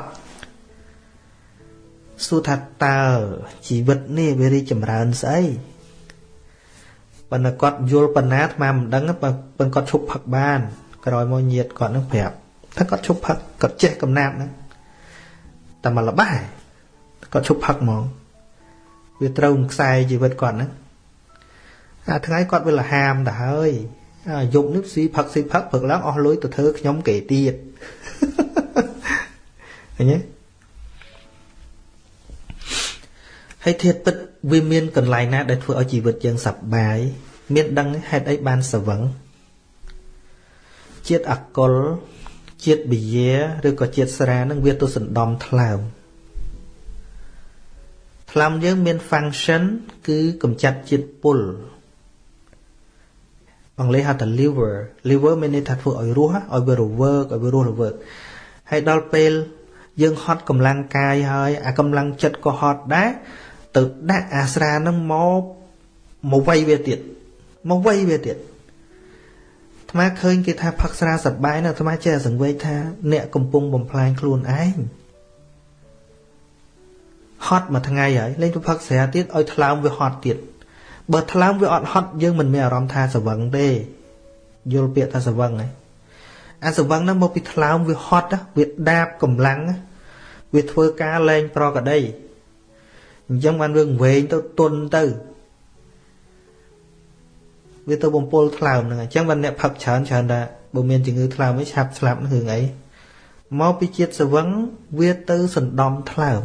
សួរថាតើជីវិតនេះវារីចម្រើនស្អីប៉ុន្តែគាត់យល់ប៉ុណ្ណាអាត្មាមិនដឹងប៉ុន្តែគាត់ឈប់ផឹកបាន ក្រោយមកញាតគាត់នឹងប្រាប់ថាគាត់ឈប់ផឹកគាត់ចេះកំណាប់ហ្នឹងតែមកលបាស់គាត់ឈប់ផឹកហ្មងវាត្រូវខ្សែជីវិតគាត់ហ្នឹងអាថ្ងៃគាត់វាលហាមទៅហើយ យប់នេះស៊ីផឹកស៊ីផឹកព្រឹកឡើងអស់លុយទៅធ្វើខ្ញុំគេទៀតឃើញទេហើយធាតពិតវាមានកន្លែងណា ដែលធ្វើឲ្យជីវិតយើងសប្បាយមានដឹងហេតុអីបានស្វឹងជាតិអកុលជាតិបិយាឬក៏ជាតិស្រានឹងវាទៅសណ្ដំថ្លើមថ្លើមយើងមាន function គឺកម្ចាត់ជាតិពុល អង់គ្លេសហៅថា liver liver មានន័យថាធ្វើឲ្យរស់ឲ្យវារវើកឲ្យវារស់រវើកហើយដល់ពេលយើងហត់កម្លាំងកាយហើយអាកម្លាំងចិត្តក៏ហត់ដែរទៅដាក់អាស្រានឹងមកមកវៃវាទៀតមកវៃវាទៀតអាត្មាឃើញគេថាផឹកស្រាសបាយណាស់អាត្មាចេះសង្វេគថាអ្នកកំពុងបំផ្លាញខ្លួនឯងហត់មួយថ្ងៃហើយលេងទៅផឹកស្រាទៀតឲ្យថ្លើមវាហត់ទៀត បើថ្លើមវាអត់ហត់យើងមិនមានអារម្មណ៍ថាស្វឹងទេយល់ពាក្យថាស្វឹងហ្នឹងអាស្វឹងហ្នឹងមកពីថ្លើមវាហត់វាដាបកម្លាំងវាធ្វើការលែងប្រកដីអញ្ចឹងបានវាវែងទៅទុនទៅវាទៅបំពុលថ្លើមហ្នឹងអញ្ចឹងបានអ្នកផឹកច្រើនច្រើនថាបើមានជំងឺថ្លើមវិញឆាប់ស្លាប់នឹងរឿងអីមកពីជាតិស្វឹងវាទៅសណ្ដំថ្លើម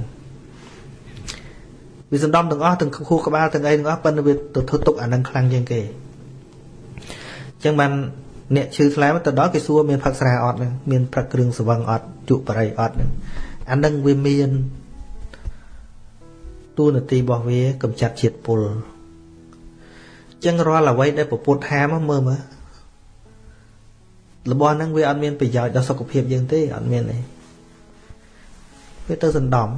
វាសណ្ដំទាំងអស់ទាំងខួរក្បាលទាំងអីទាំងអស់ប៉ុន្តែវាទៅធ្វើទុកអានឹងខ្លាំងជាងគេអញ្ចឹងបានអ្នកឈឺថ្លែមទៅដល់គេសួរមានផឹកស្រាអត់ហ្នឹងមានផឹកគ្រឿងសវឹងអត់ជក់បរិយអត់ហ្នឹងអានឹងវាមានតួនាទីរបស់វាកំចាត់ជាតិពុលចឹងរាល់អ្វីដែលពពុទ្ធហាមមើលមើលរបស់ហ្នឹងវាអត់មានប្រយោជន៍ដល់សុខភាពយើងទេអត់មានទេវាទៅសណ្ដំ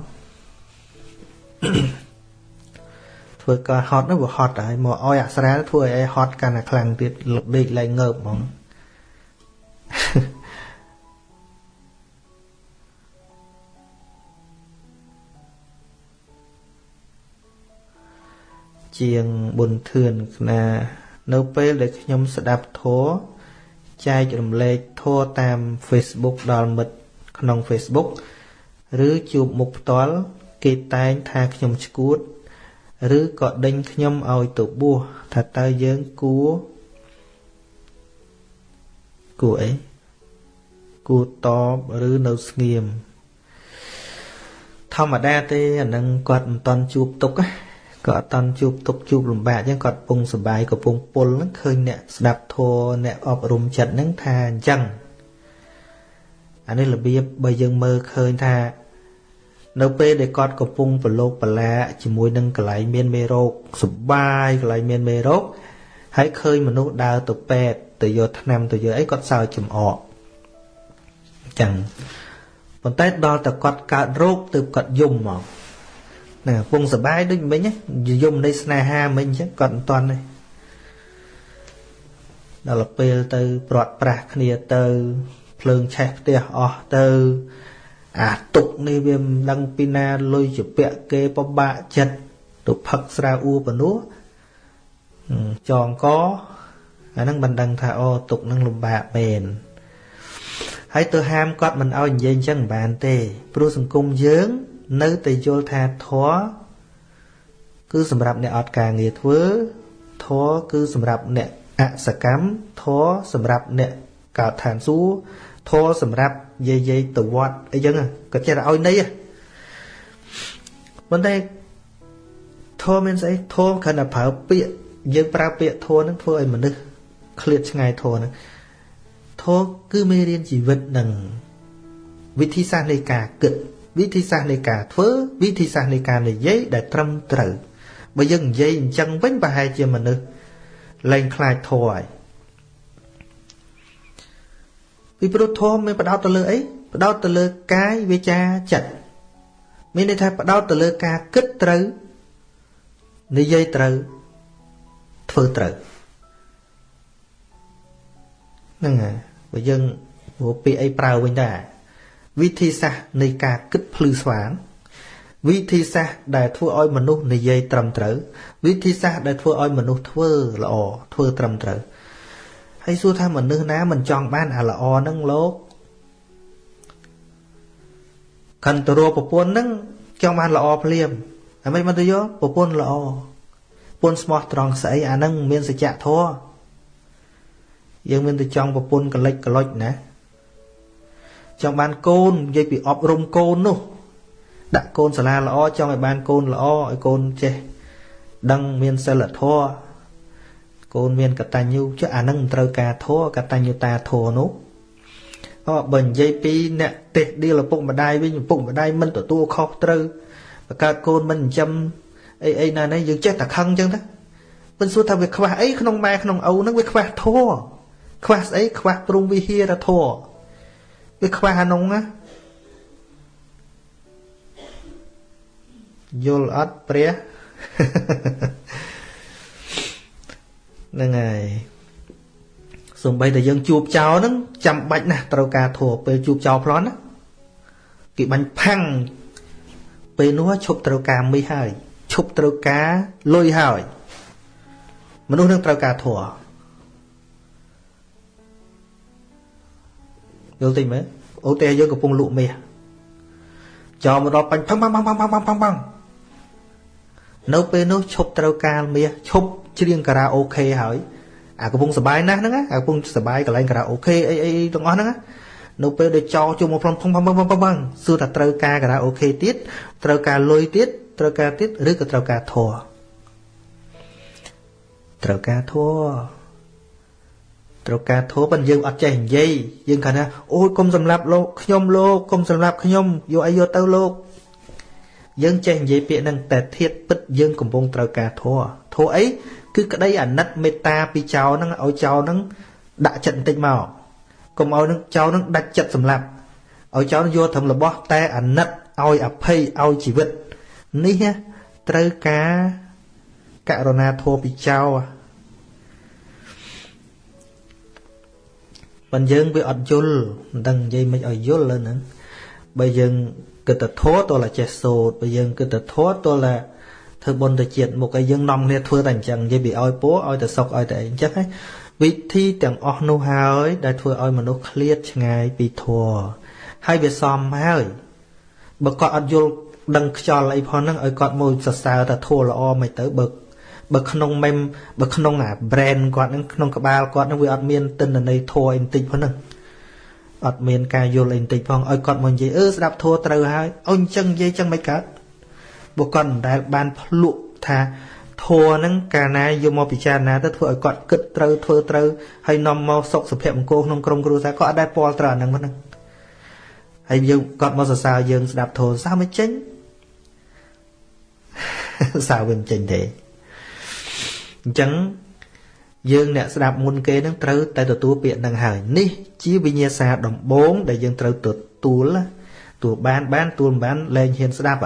ធ្វើការហត់នោះវាហត់ហើយមកអោយអាស្រាលធ្វើឲ្យហត់កាន់តែខ្លាំងទៀតលដេកឡើងងើបហ្មងជាងបុនធឿនណានៅពេលដែលខ្ញុំស្ដាប់ធម៌ចែករំលែកធម៌តាម Facebook ដល់មិត្តក្នុង Facebook ឬជួបមុខផ្ទាល់គេតែងថាខ្ញុំឈួត ឬក៏ដេញខ្ញុំឲ្យទៅបួសថាតើយើងគួរគួរអីគួរតបឬនៅស្ងៀមធម្មតាទេអានឹងគាត់មិនតន់ជួបទុកក៏អត់តន់ជួបទុកជួបលំបាកអញ្ចឹងគាត់ពងសបាយក៏ពងពុលហ្នឹងឃើញអ្នកស្ដាប់ធម៌អ្នកអប់រំចិត្តហ្នឹងថាអញ្ចឹងអានេះរបៀបបើយើងមើលឃើញថា នៅពេលដែលគាត់កំពុងប្រឡូកប្រឡាជាមួយនឹងកន្លែងមានមេរោគសុបាយកន្លែងមានមេរោគហើយឃើញមនុស្សដើរទៅពេទ្យទៅយកថ្នាំទៅយកអីគាត់សើចចំអកចឹងប៉ុន្តែដល់តែគាត់កើតរោគទើបគាត់យំមកណាពងសបាយដូចមិញយំនៃស្នេហាមិញចឹងគាត់មិនតន់ទេដល់ពេលទៅព្រាត់ប្រាស់គ្នាទៅភ្លើងឆេះផ្ទះអស់ទៅ អាទុកនេះវាមិនដឹងពីណាលុយជាពាក់គេពិបាកចិត្តទៅផឹកស្រាអ៊ូបនួចងកអាហ្នឹងមិនដឹងថាអូទុកនឹងលំបាកមែនហើយទៅហាមគាត់មិនឲ្យនិយាយអញ្ចឹងមិនបានទេព្រោះសង្គមយើង នៅតែយល់ថាធម៌គឺសម្រាប់អ្នកអត់ការងារធ្វើធម៌គឺសម្រាប់អ្នកអសកម្មធម៌សម្រាប់អ្នកកើតឋានសួគ៌ ធម៌សម្រាប់យាយយាយទៅវត្តអីចឹងក៏ចេះតែឲ្យន័យប៉ុន្តែធម៌មានស្អីធម៌គ្រាន់តែប្រើពាក្យយើងប្រើពាក្យធម៌ហ្នឹងធ្វើឲ្យមនុស្សឃ្លាតឆ្ងាយធម៌ហ្នឹងធម៌គឺមេរៀនជីវិតនឹងវិធីសាស្ត្រនៃការគិតវិធីសាស្ត្រនៃការធ្វើវិធីសាស្ត្រនៃការនិយាយដែលត្រឹមត្រូវបើយើងនិយាយអញ្ចឹងវិញប្រហែលជាមនុស្សលែងខ្លាចធម៌ហើយ ពីព្រោះធម៌មានបដោតទៅលើអីបដោតទៅលើកាយវាចាចិត្តមានន័យថាបដោតទៅលើការគិតត្រូវនិយាយត្រូវធ្វើត្រូវហ្នឹងហើយបើយើងព្រោះពាក្យអីប្រើវិញដែរវិធីសាស្ត្រនៃការគិតភ្លឺស្វាងវិធីសាស្ត្រដែលធ្វើឲ្យមនុស្សនិយាយត្រឹមត្រូវវិធីសាស្ត្រដែលធ្វើឲ្យមនុស្សធ្វើល្អធ្វើត្រឹមត្រូវ ហើយសួរថាមនុស្សណាមិនចង់បានអាល្អហ្នឹងលោកកាន់ទៅរកប្រពន្ធហ្នឹងចង់បានល្អភ្លាមហើយមិនមិនទៅយកប្រពន្ធល្អប្រពន្ធស្មោះត្រង់ស្អីអាហ្នឹងមានសច្ចធម៌យើងមានទៅចង់ប្រពន្ធកលិចកលុចណាចង់បានកូននិយាយពីអប់រំកូននោះ ដាក់កូនសាលាល្អចង់ឲ្យបានកូនល្អឲ្យកូនចេះដឹងមានសិលធម៌ កូនមានកតញ្ញូចុះអានឹងមិនត្រូវការធัวកតញ្ញូតាធัวនោះអបើនិយាយពីអ្នកទេសដៀលឪពុកម្ដាយវិញឪពុកម្ដាយមិនទទួលខុសត្រូវបង្កើតកូនមិនចិញ្ចឹមអីអីណានេះយើងចេះតែខឹងអញ្ចឹងទៅមិនសួរថាវាខ្វះអីក្នុងម៉ែក្នុងឪហ្នឹងវាខ្វះធัวខ្វះស្អីខ្វះព្រំវិហារធัวវាខ្វះអានោះណាយល់អត់ព្រះ ហ្នឹងហើយសំបីតែយើងជួបចោលហ្នឹងចាំបាច់ណាស់ត្រូវការធัวពេលជួបចោលប្លន់ណាគេបាញ់ផាំងពេលនោះឈប់ត្រូវការមីហើយឈប់ត្រូវការលុយហើយមនុស្សនឹងត្រូវការធัวយល់តិចមើលអូទេយើងកំពុងលក់មាសចោលមកដល់បាញ់ផាំងផាំងផាំងផាំងផាំងផាំងផាំងនៅពេលនោះឈប់ត្រូវការមាសឈប់ ច្រៀងការ៉ាអូខេហើយអាកំពុងសបាយណាស់ហ្នឹងអាកំពុងសបាយកន្លែងការ៉ាអូខេអីអីទាំងអស់ហ្នឹងនៅពេលដែលចោជុំមកផ្លំផំផំផំផំសួរថាត្រូវការការ៉ាអូខេទៀតត្រូវការលុយទៀតត្រូវការទៀតឬក៏ត្រូវការធัวត្រូវការធัว ត្រូវការធัวប៉ុន្តែយើងអត់ចេះនិយាយយើងគាត់ថាអូយកុំសម្លាប់លោកខ្ញុំលោកកុំសម្លាប់ខ្ញុំយកអីយកទៅលោកយើងចេះនិយាយពាក្យហ្នឹងតែធៀបពិតយើងកំពុងត្រូវការធัวធัวអី គឺក្តីអាណិតមេត្តាពីចៅហ្នឹងឲ្យចៅហ្នឹងដាក់ចិត្តបន្តិចមកកុំឲ្យនឹងចៅនឹងដាច់ចិត្តសម្លាប់ឲ្យចៅយកត្រឹមរបស់តែអាណិតឲ្យអភ័យឲ្យជីវិតនេះត្រូវការករណាធម៌ពីចៅប៉ុន្តែយើងវាអត់យល់មិនដឹងនិយាយមិនឲ្យយល់លើហ្នឹងបើយើងគិតតែធម៌តើចេះសូត្របើយើងគិតតែធម៌តើ ធ្វើបុណ្យទៅជាតិមុខឲ្យយើងនាំគ្នាធ្វើតែអញ្ចឹងនិយាយពីឲ្យពូឲ្យតែសុកឲ្យតែអីអញ្ចឹងណាវិធីទាំងអស់នោះហើយដែលធ្វើឲ្យមនុស្សឃ្លាតឆ្ងាយពីធម៌ហើយវាសមហើយបើគាត់អត់យល់ដឹងខ្យល់អីផងហ្នឹងឲ្យគាត់មកសរសើរថាធម៌ល្អមិនទៅបើបើក្នុងមេមបើក្នុងអា brand គាត់ហ្នឹងក្នុងក្បាលគាត់ហ្នឹងវាអត់មានទិន្នន័យធម៌អីបន្តិចផងហ្នឹងអត់មានការយល់អីបន្តិចផងឲ្យគាត់មកនិយាយអឺស្ដាប់ធัวត្រូវហើយអូនអញ្ចឹងនិយាយអញ្ចឹងមិនកើត បើគាត់មិនដែលបានភ្លក់ថាធัวហ្នឹងកាលណាយកមកពិចារណាទៅធ្វើឲ្យគាត់គិតត្រូវធ្វើត្រូវហើយនាំមកសុខសុភមង្គលក្នុងក្រុមគ្រួសារគាត់អត់ដែលពាល់ត្រូវអាហ្នឹងហ្នឹងហើយយើងគាត់មកសរសើរយើងស្ដាប់ធម៌សើមិនចេញសើវាមិនចេញទេអញ្ចឹងយើងអ្នកស្ដាប់មុនគេនឹងត្រូវតែទទួលពាក្យនឹងហើយនេះជាវិញ្ញាសាដំបូងដែលយើងត្រូវទទួលទួលបានបានទួលមិនបានលែងហ៊ានស្ដាប់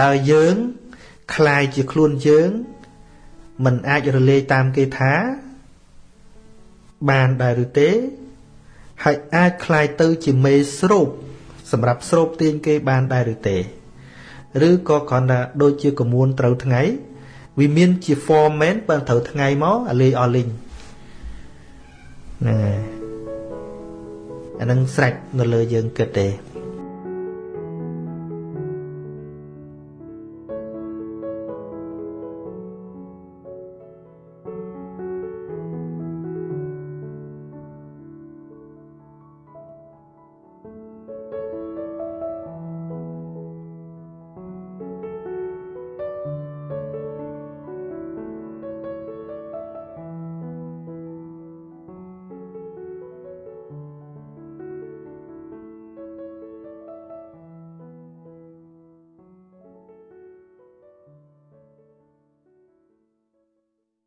តើយើងคลายជាខ្លួនយើងมันអាចរលាយតាមគេថាបានដែរឬទេហើយអាចคลายទៅជាមេស្រូបសម្រាប់ស្រូបទាញគេបានដែរឬទេឬក៏គ្រាន់តែដូចជាកមួនត្រូវថ្ងៃវាមានជា form មែនបើត្រូវថ្ងៃមកអាលេអស់លីងហ្នឹងហើយអានឹងស្រេចនៅលើយើងគិតទេ